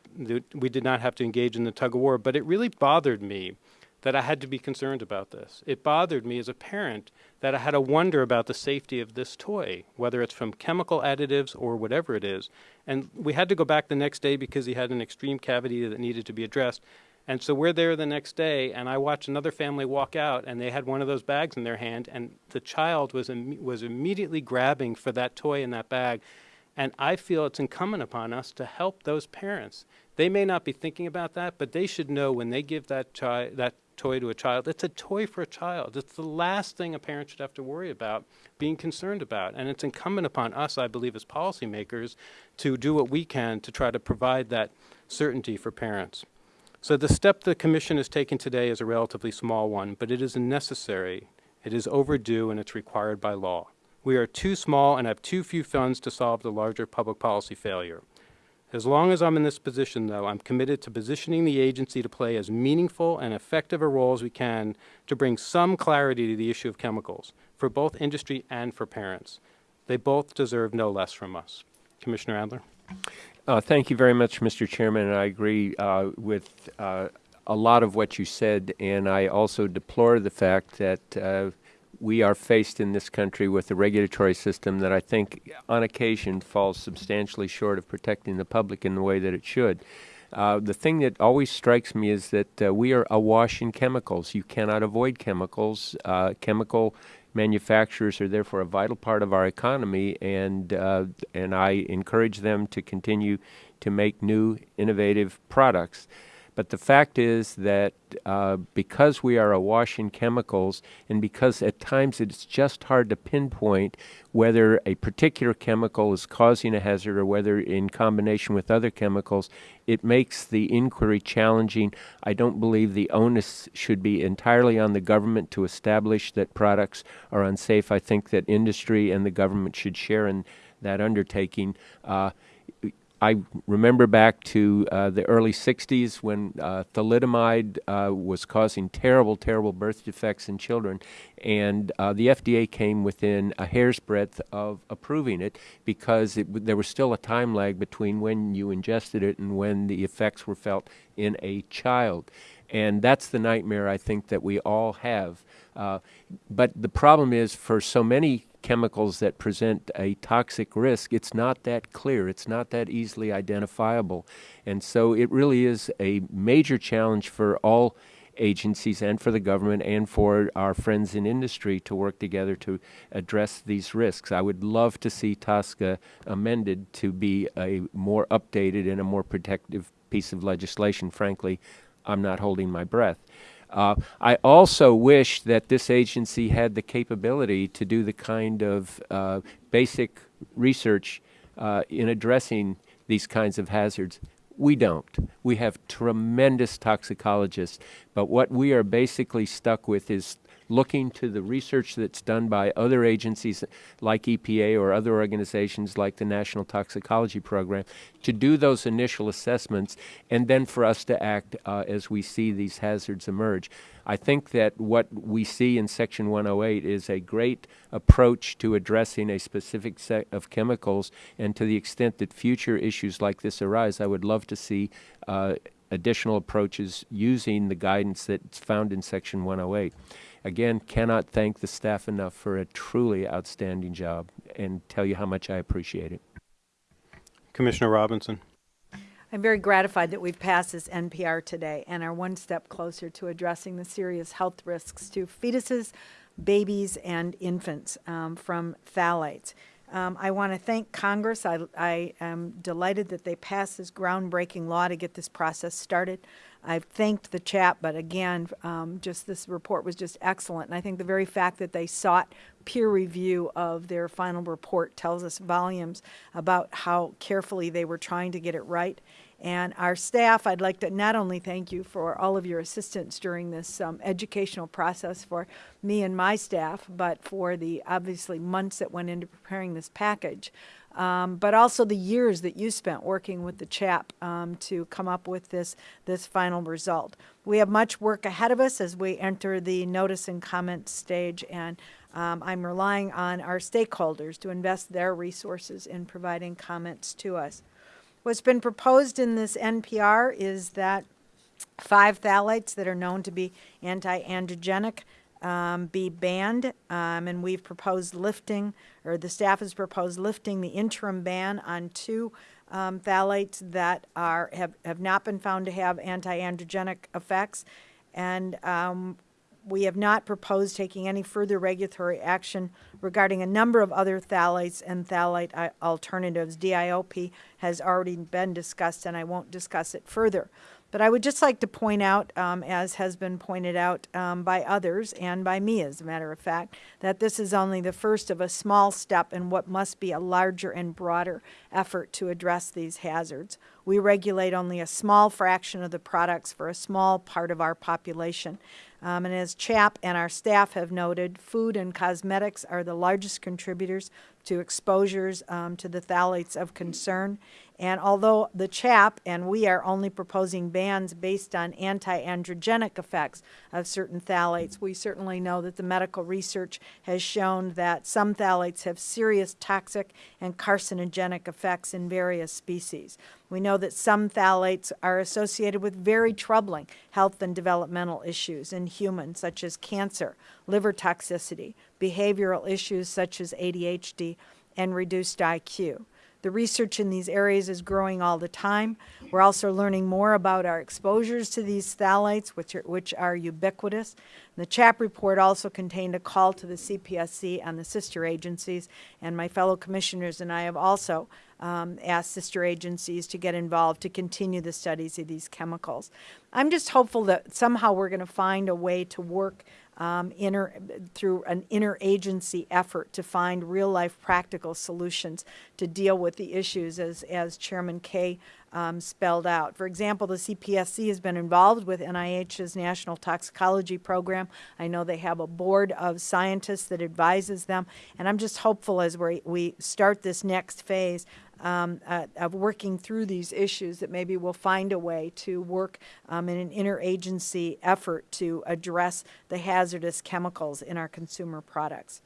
we did not have to engage in the tug of war. But it really bothered me that I had to be concerned about this. It bothered me as a parent that I had to wonder about the safety of this toy, whether it's from chemical additives or whatever it is. And we had to go back the next day because he had an extreme cavity that needed to be addressed. And so we're there the next day, and I watched another family walk out, and they had one of those bags in their hand, and the child was, Im- was immediately grabbing for that toy in that bag. And I feel it's incumbent upon us to help those parents. They may not be thinking about that, but they should know when they give that, that toy to a child, it's a toy for a child. It's the last thing a parent should have to worry about, being concerned about. And it's incumbent upon us, I believe, as policymakers, to do what we can to try to provide that certainty for parents. So the step the Commission has taken today is a relatively small one, but it is necessary, it is overdue, and it's required by law. We are too small and have too few funds to solve the larger public policy failure. As long as I'm in this position, though, I'm committed to positioning the agency to play as meaningful and effective a role as we can to bring some clarity to the issue of chemicals for both industry and for parents. They both deserve no less from us. Commissioner Adler? Uh, thank you very much, Mr. Chairman, I agree uh, with uh, a lot of what you said, and I also deplore the fact that uh, we are faced in this country with a regulatory system that I think, on occasion, falls substantially short of protecting the public in the way that it should. Uh, the thing that always strikes me is that uh, we are awash in chemicals. You cannot avoid chemicals. chemical manufacturers are therefore a vital part of our economy, and uh, and I encourage them to continue to make new, innovative products. But the fact is that uh, because we are awash in chemicals, and because at times it's just hard to pinpoint whether a particular chemical is causing a hazard or whether in combination with other chemicals, it makes the inquiry challenging. I don't believe the onus should be entirely on the government to establish that products are unsafe. I think that industry and the government should share in that undertaking. Uh, I remember back to uh, the early 60s when uh, thalidomide uh, was causing terrible, terrible birth defects in children, and uh, the FDA came within a hair's breadth of approving it because it, there was still a time lag between when you ingested it and when the effects were felt in a child. And that's the nightmare I think that we all have. Uh, but the problem is for so many chemicals that present a toxic risk, it's not that clear. It's not that easily identifiable. And so it really is a major challenge for all agencies and for the government and for our friends in industry to work together to address these risks. I would love to see TSCA amended to be a more updated and a more protective piece of legislation. Frankly, I'm not holding my breath. Uh, I also wish that this agency had the capability to do the kind of uh, basic research uh, in addressing these kinds of hazards. We don't. We have tremendous toxicologists, but what we are basically stuck with is looking to the research that's done by other agencies like EPA or other organizations like the National Toxicology Program to do those initial assessments and then for us to act uh, as we see these hazards emerge. I think that what we see in Section 108 is a great approach to addressing a specific set of chemicals, and to the extent that future issues like this arise, I would love to see uh, additional approaches using the guidance that's found in Section 108. Again, cannot thank the staff enough for a truly outstanding job and tell you how much I appreciate it. Commissioner Robinson. I'm very gratified that we've passed this NPR today and are one step closer to addressing the serious health risks to fetuses, babies, and infants um, from phthalates. Um, I want to thank Congress. I, I am delighted that they passed this groundbreaking law to get this process started. I've thanked the CHAP, but again, um, just this report was just excellent. And I think the very fact that they sought peer review of their final report tells us volumes about how carefully they were trying to get it right. And our staff, I'd like to not only thank you for all of your assistance during this um, educational process for me and my staff, but for the obviously months that went into preparing this package, um, but also the years that you spent working with the CHAP um, to come up with this, this final result. We have much work ahead of us as we enter the notice and comment stage, and um, I'm relying on our stakeholders to invest their resources in providing comments to us. What's been proposed in this NPR is that five phthalates that are known to be anti-androgenic um, be banned, um, and we've proposed lifting, or the staff has proposed lifting the interim ban on two um, phthalates that are have, have not been found to have anti-androgenic effects, and um, we have not proposed taking any further regulatory action regarding a number of other phthalates and phthalate uh, alternatives. DIOP has already been discussed, and I won't discuss it further. But I would just like to point out, um, as has been pointed out um, by others and by me, as a matter of fact, that this is only the first of a small step in what must be a larger and broader effort to address these hazards. We regulate only a small fraction of the products for a small part of our population. Um, and as CHAP and our staff have noted, food and cosmetics are the largest contributors to exposures um, to the phthalates of concern. And although the CHAP and we are only proposing bans based on anti-androgenic effects of certain phthalates, we certainly know that the medical research has shown that some phthalates have serious toxic and carcinogenic effects in various species. We know that some phthalates are associated with very troubling health and developmental issues in humans, such as cancer, liver toxicity, behavioral issues such as ADHD, and reduced IQ. The research in these areas is growing all the time. We're also learning more about our exposures to these phthalates, which are, which are ubiquitous. The CHAP report also contained a call to the CPSC and the sister agencies, and my fellow commissioners and I have also um, asked sister agencies to get involved to continue the studies of these chemicals. I'm just hopeful that somehow we're going to find a way to work um, inter, through an interagency effort to find real-life practical solutions to deal with the issues as, as Chairman Kaye um, spelled out. For example, the CPSC has been involved with NIH's National Toxicology Program. I know they have a board of scientists that advises them, and I'm just hopeful as we we start this next phase um, uh, of working through these issues that maybe we'll find a way to work um, in an interagency effort to address the hazardous chemicals in our consumer products.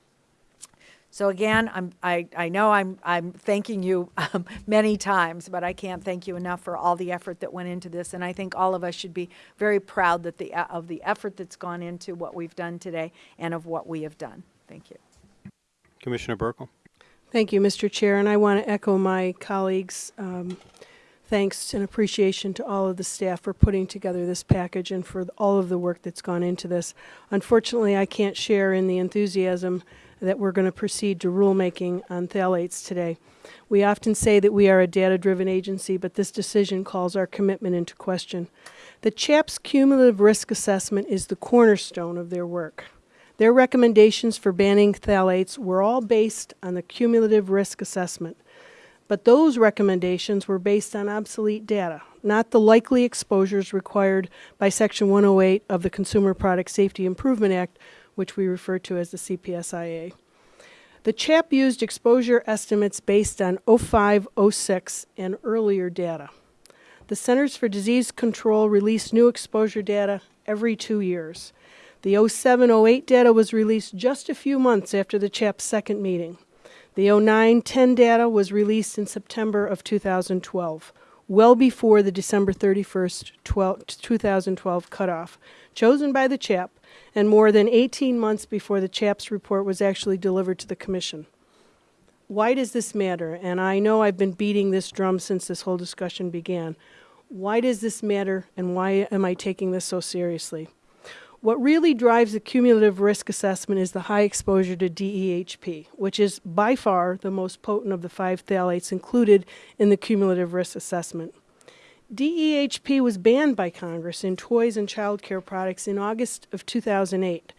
So again, I'm, I, I know I'm, I'm thanking you um, <laughs> many times, but I can't thank you enough for all the effort that went into this. And I think all of us should be very proud that the, of the effort that's gone into what we've done today and of what we have done. Thank you. Commissioner Buerkle. Thank you, Mr. Chair, and I want to echo my colleagues' um, thanks and appreciation to all of the staff for putting together this package and for all of the work that's gone into this. Unfortunately, I can't share in the enthusiasm that we're going to proceed to rulemaking on phthalates today. We often say that we are a data-driven agency, but this decision calls our commitment into question. The CHAP's cumulative risk assessment is the cornerstone of their work. Their recommendations for banning phthalates were all based on the cumulative risk assessment. But those recommendations were based on obsolete data, not the likely exposures required by Section 108 of the Consumer Product Safety Improvement Act, which we refer to as the CPSIA. The CHAP used exposure estimates based on 05, 06, and earlier data. The Centers for Disease Control release new exposure data every two years. The 07 08 data was released just a few months after the CHAP's second meeting. The 09 10 data was released in September of 2012, well before the December 31st, 12, 2012 cutoff, chosen by the CHAP, and more than 18 months before the CHAP's report was actually delivered to the Commission. Why does this matter? And I know I've been beating this drum since this whole discussion began. Why does this matter, and why am I taking this so seriously? What really drives the cumulative risk assessment is the high exposure to DEHP, which is by far the most potent of the five phthalates included in the cumulative risk assessment. DEHP was banned by Congress in toys and child care products in August of 2008.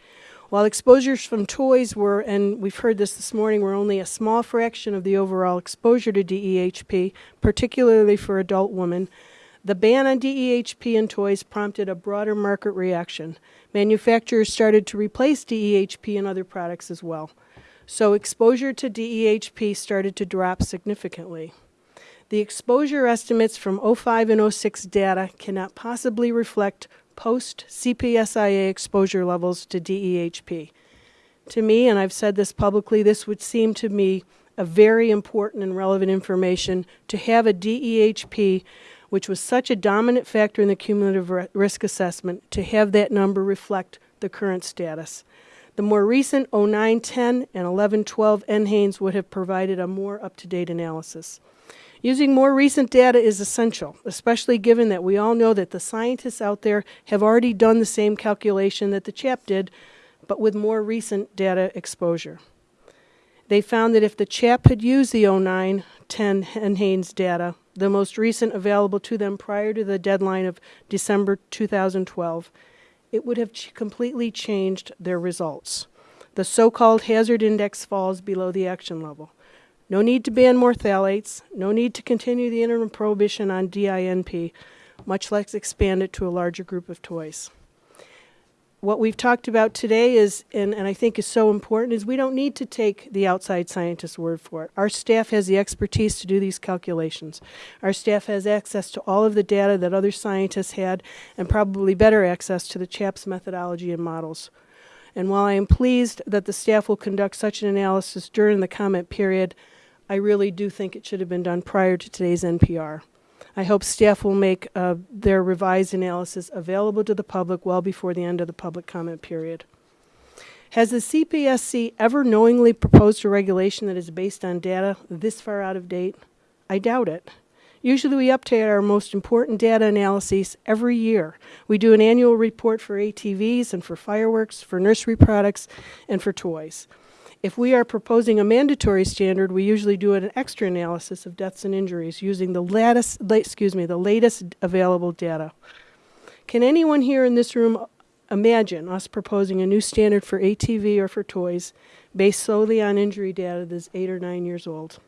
While exposures from toys were, and we've heard this this morning, were only a small fraction of the overall exposure to DEHP, particularly for adult women, the ban on DEHP in toys prompted a broader market reaction. Manufacturers started to replace DEHP in other products as well. So exposure to DEHP started to drop significantly. The exposure estimates from 05 and 06 data cannot possibly reflect post CPSIA exposure levels to DEHP. To me, and I've said this publicly, this would seem to me a very important and relevant information to have a DEHP which was such a dominant factor in the cumulative risk assessment, to have that number reflect the current status. The more recent 0910 and 1112 NHANES would have provided a more up to date analysis. Using more recent data is essential, especially given that we all know that the scientists out there have already done the same calculation that the CHAP did, but with more recent data exposure. They found that if the CHAP had used the 09 10 NHANES data, the most recent available to them prior to the deadline of December 2012, it would have ch completely changed their results. The so-called hazard index falls below the action level. No need to ban more phthalates, no need to continue the interim prohibition on DINP, much less expand it to a larger group of toys what we've talked about today is, and, and I think is so important, is we don't need to take the outside scientist's word for it. Our staff has the expertise to do these calculations. Our staff has access to all of the data that other scientists had, and probably better access to the CHAP's methodology and models. And while I am pleased that the staff will conduct such an analysis during the comment period, I really do think it should have been done prior to today's NPR. I hope staff will make uh, their revised analysis available to the public well before the end of the public comment period. Has the CPSC ever knowingly proposed a regulation that is based on data this far out of date? I doubt it. Usually we update our most important data analyses every year. We do an annual report for ATVs and for fireworks, for nursery products, and for toys. If we are proposing a mandatory standard, we usually do an extra analysis of deaths and injuries using the latest, excuse me, the latest available data. Can anyone here in this room imagine us proposing a new standard for ATV or for toys based solely on injury data that's eight or nine years old?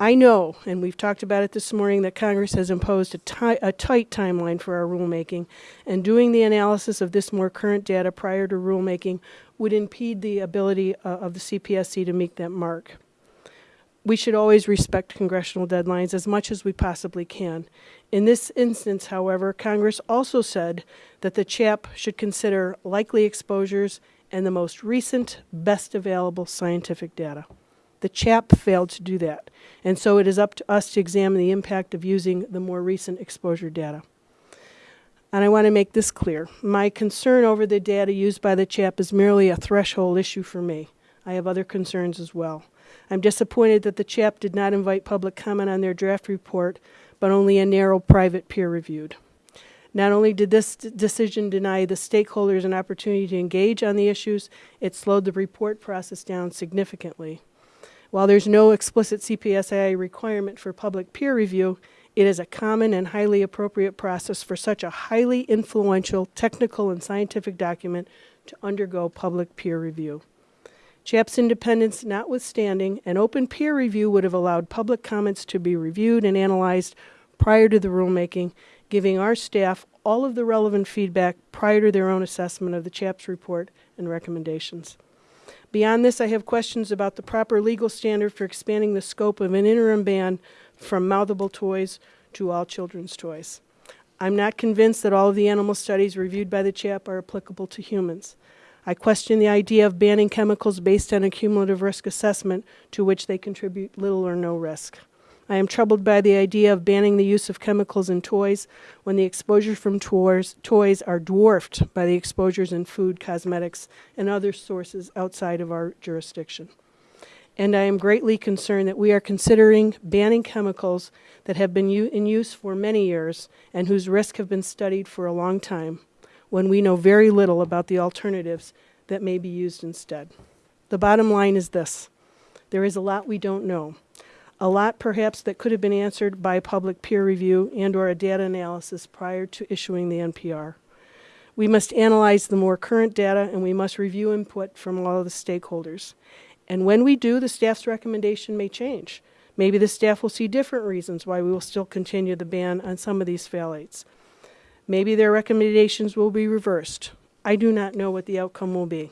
I know, and we've talked about it this morning, that Congress has imposed a, a tight timeline for our rulemaking, and doing the analysis of this more current data prior to rulemaking would impede the ability uh, of the CPSC to meet that mark. We should always respect congressional deadlines as much as we possibly can. In this instance, however, Congress also said that the CHAP should consider likely exposures and the most recent, best available scientific data. The CHAP failed to do that, and so it is up to us to examine the impact of using the more recent exposure data. And I want to make this clear. My concern over the data used by the CHAP is merely a threshold issue for me. I have other concerns as well. I'm disappointed that the CHAP did not invite public comment on their draft report, but only a narrow private peer reviewed. Not only did this decision deny the stakeholders an opportunity to engage on the issues, it slowed the report process down significantly. While there's no explicit CPSIA requirement for public peer review, it is a common and highly appropriate process for such a highly influential technical and scientific document to undergo public peer review. CHAP's independence notwithstanding, an open peer review would have allowed public comments to be reviewed and analyzed prior to the rulemaking, giving our staff all of the relevant feedback prior to their own assessment of the CHAP's report and recommendations. Beyond this, I have questions about the proper legal standard for expanding the scope of an interim ban from mouthable toys to all children's toys. I'm not convinced that all of the animal studies reviewed by the CHAP are applicable to humans. I question the idea of banning chemicals based on a cumulative risk assessment to which they contribute little or no risk. I am troubled by the idea of banning the use of chemicals in toys when the exposures from toys, toys are dwarfed by the exposures in food, cosmetics, and other sources outside of our jurisdiction. And I am greatly concerned that we are considering banning chemicals that have been in use for many years and whose risk have been studied for a long time when we know very little about the alternatives that may be used instead. The bottom line is this there is a lot we don't know a lot perhaps that could have been answered by public peer review and or a data analysis prior to issuing the NPR. We must analyze the more current data and we must review input from all of the stakeholders. And when we do, the staff's recommendation may change. Maybe the staff will see different reasons why we will still continue the ban on some of these phthalates. Maybe their recommendations will be reversed. I do not know what the outcome will be.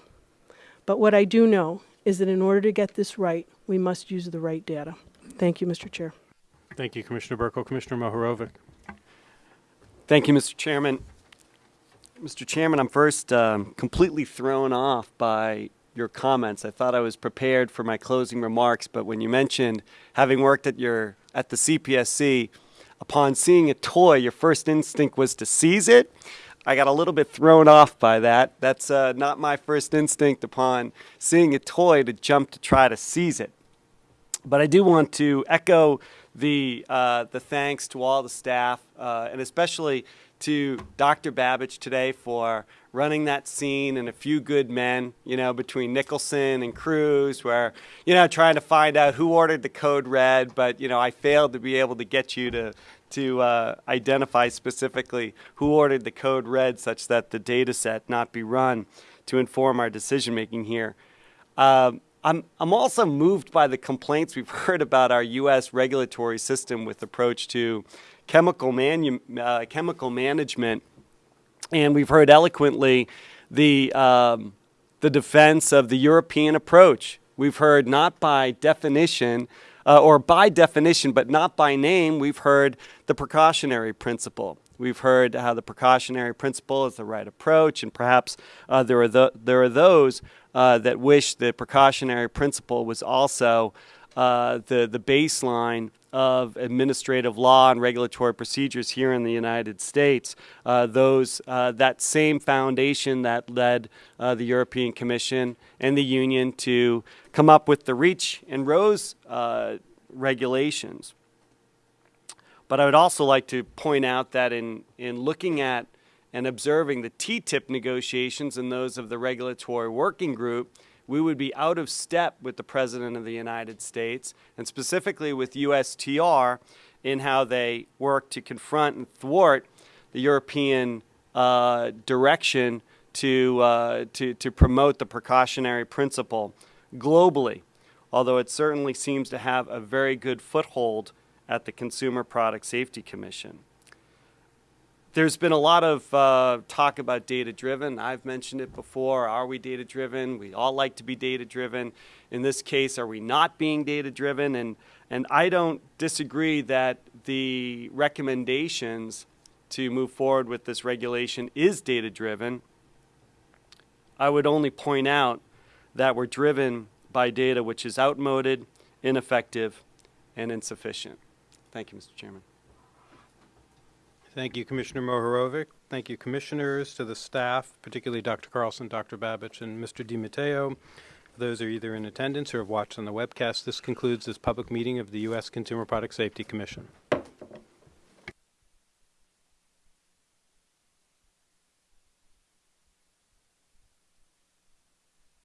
But what I do know is that in order to get this right, we must use the right data. Thank you, Mr. Chair. Thank you, Commissioner Buerkle. Commissioner Mohorovic. Thank you, Mr. Chairman. Mr. Chairman, I'm first um, completely thrown off by your comments. I thought I was prepared for my closing remarks, but when you mentioned having worked at your at the CPSC, upon seeing a toy, your first instinct was to seize it. I got a little bit thrown off by that. That's uh, not my first instinct upon seeing a toy to jump to try to seize it. But I do want to echo the uh, the thanks to all the staff, uh, and especially to Dr. Babich today for running that scene and a few good men, you know, between Nicholson and Cruise, where, you know, trying to find out who ordered the code red, but, you know, I failed to be able to get you to, to uh, identify specifically who ordered the code red such that the data set not be run to inform our decision making here. Um, I'm, I'm also moved by the complaints we've <laughs> heard about our U.S. regulatory system with approach to chemical, manu- uh, chemical management. And we've heard eloquently the, um, the defense of the European approach. We've heard not by definition, uh, or by definition, but not by name, we've heard the precautionary principle. We've heard how the precautionary principle is the right approach, and perhaps uh, there, are the, there are those uh, that wish the precautionary principle was also uh, the, the baseline of administrative law and regulatory procedures here in the United States. Uh, those, uh, that same foundation that led uh, the European Commission and the Union to come up with the REACH and RoHS uh, regulations. But I would also like to point out that in, in looking at and observing the TTIP negotiations and those of the regulatory working group, we would be out of step with the President of the United States, and specifically with USTR, in how they work to confront and thwart the European uh, direction to, uh, to, to promote the precautionary principle globally, although it certainly seems to have a very good foothold at the Consumer Product Safety Commission. There's been a lot of uh, talk about data driven. I've mentioned it before. Are we data driven? We all like to be data driven. In this case, are we not being data driven? And, and I don't disagree that the recommendations to move forward with this regulation is data driven. I would only point out that we're driven by data which is outmoded, ineffective, and insufficient. Thank you, Mr. Chairman. Thank you, Commissioner Mohorovic. Thank you, commissioners, to the staff, particularly Dr. Carlson, Dr. Babich, and Mr. DiMatteo. Those are either in attendance or have watched on the webcast, this concludes this public meeting of the U.S. Consumer Product Safety Commission.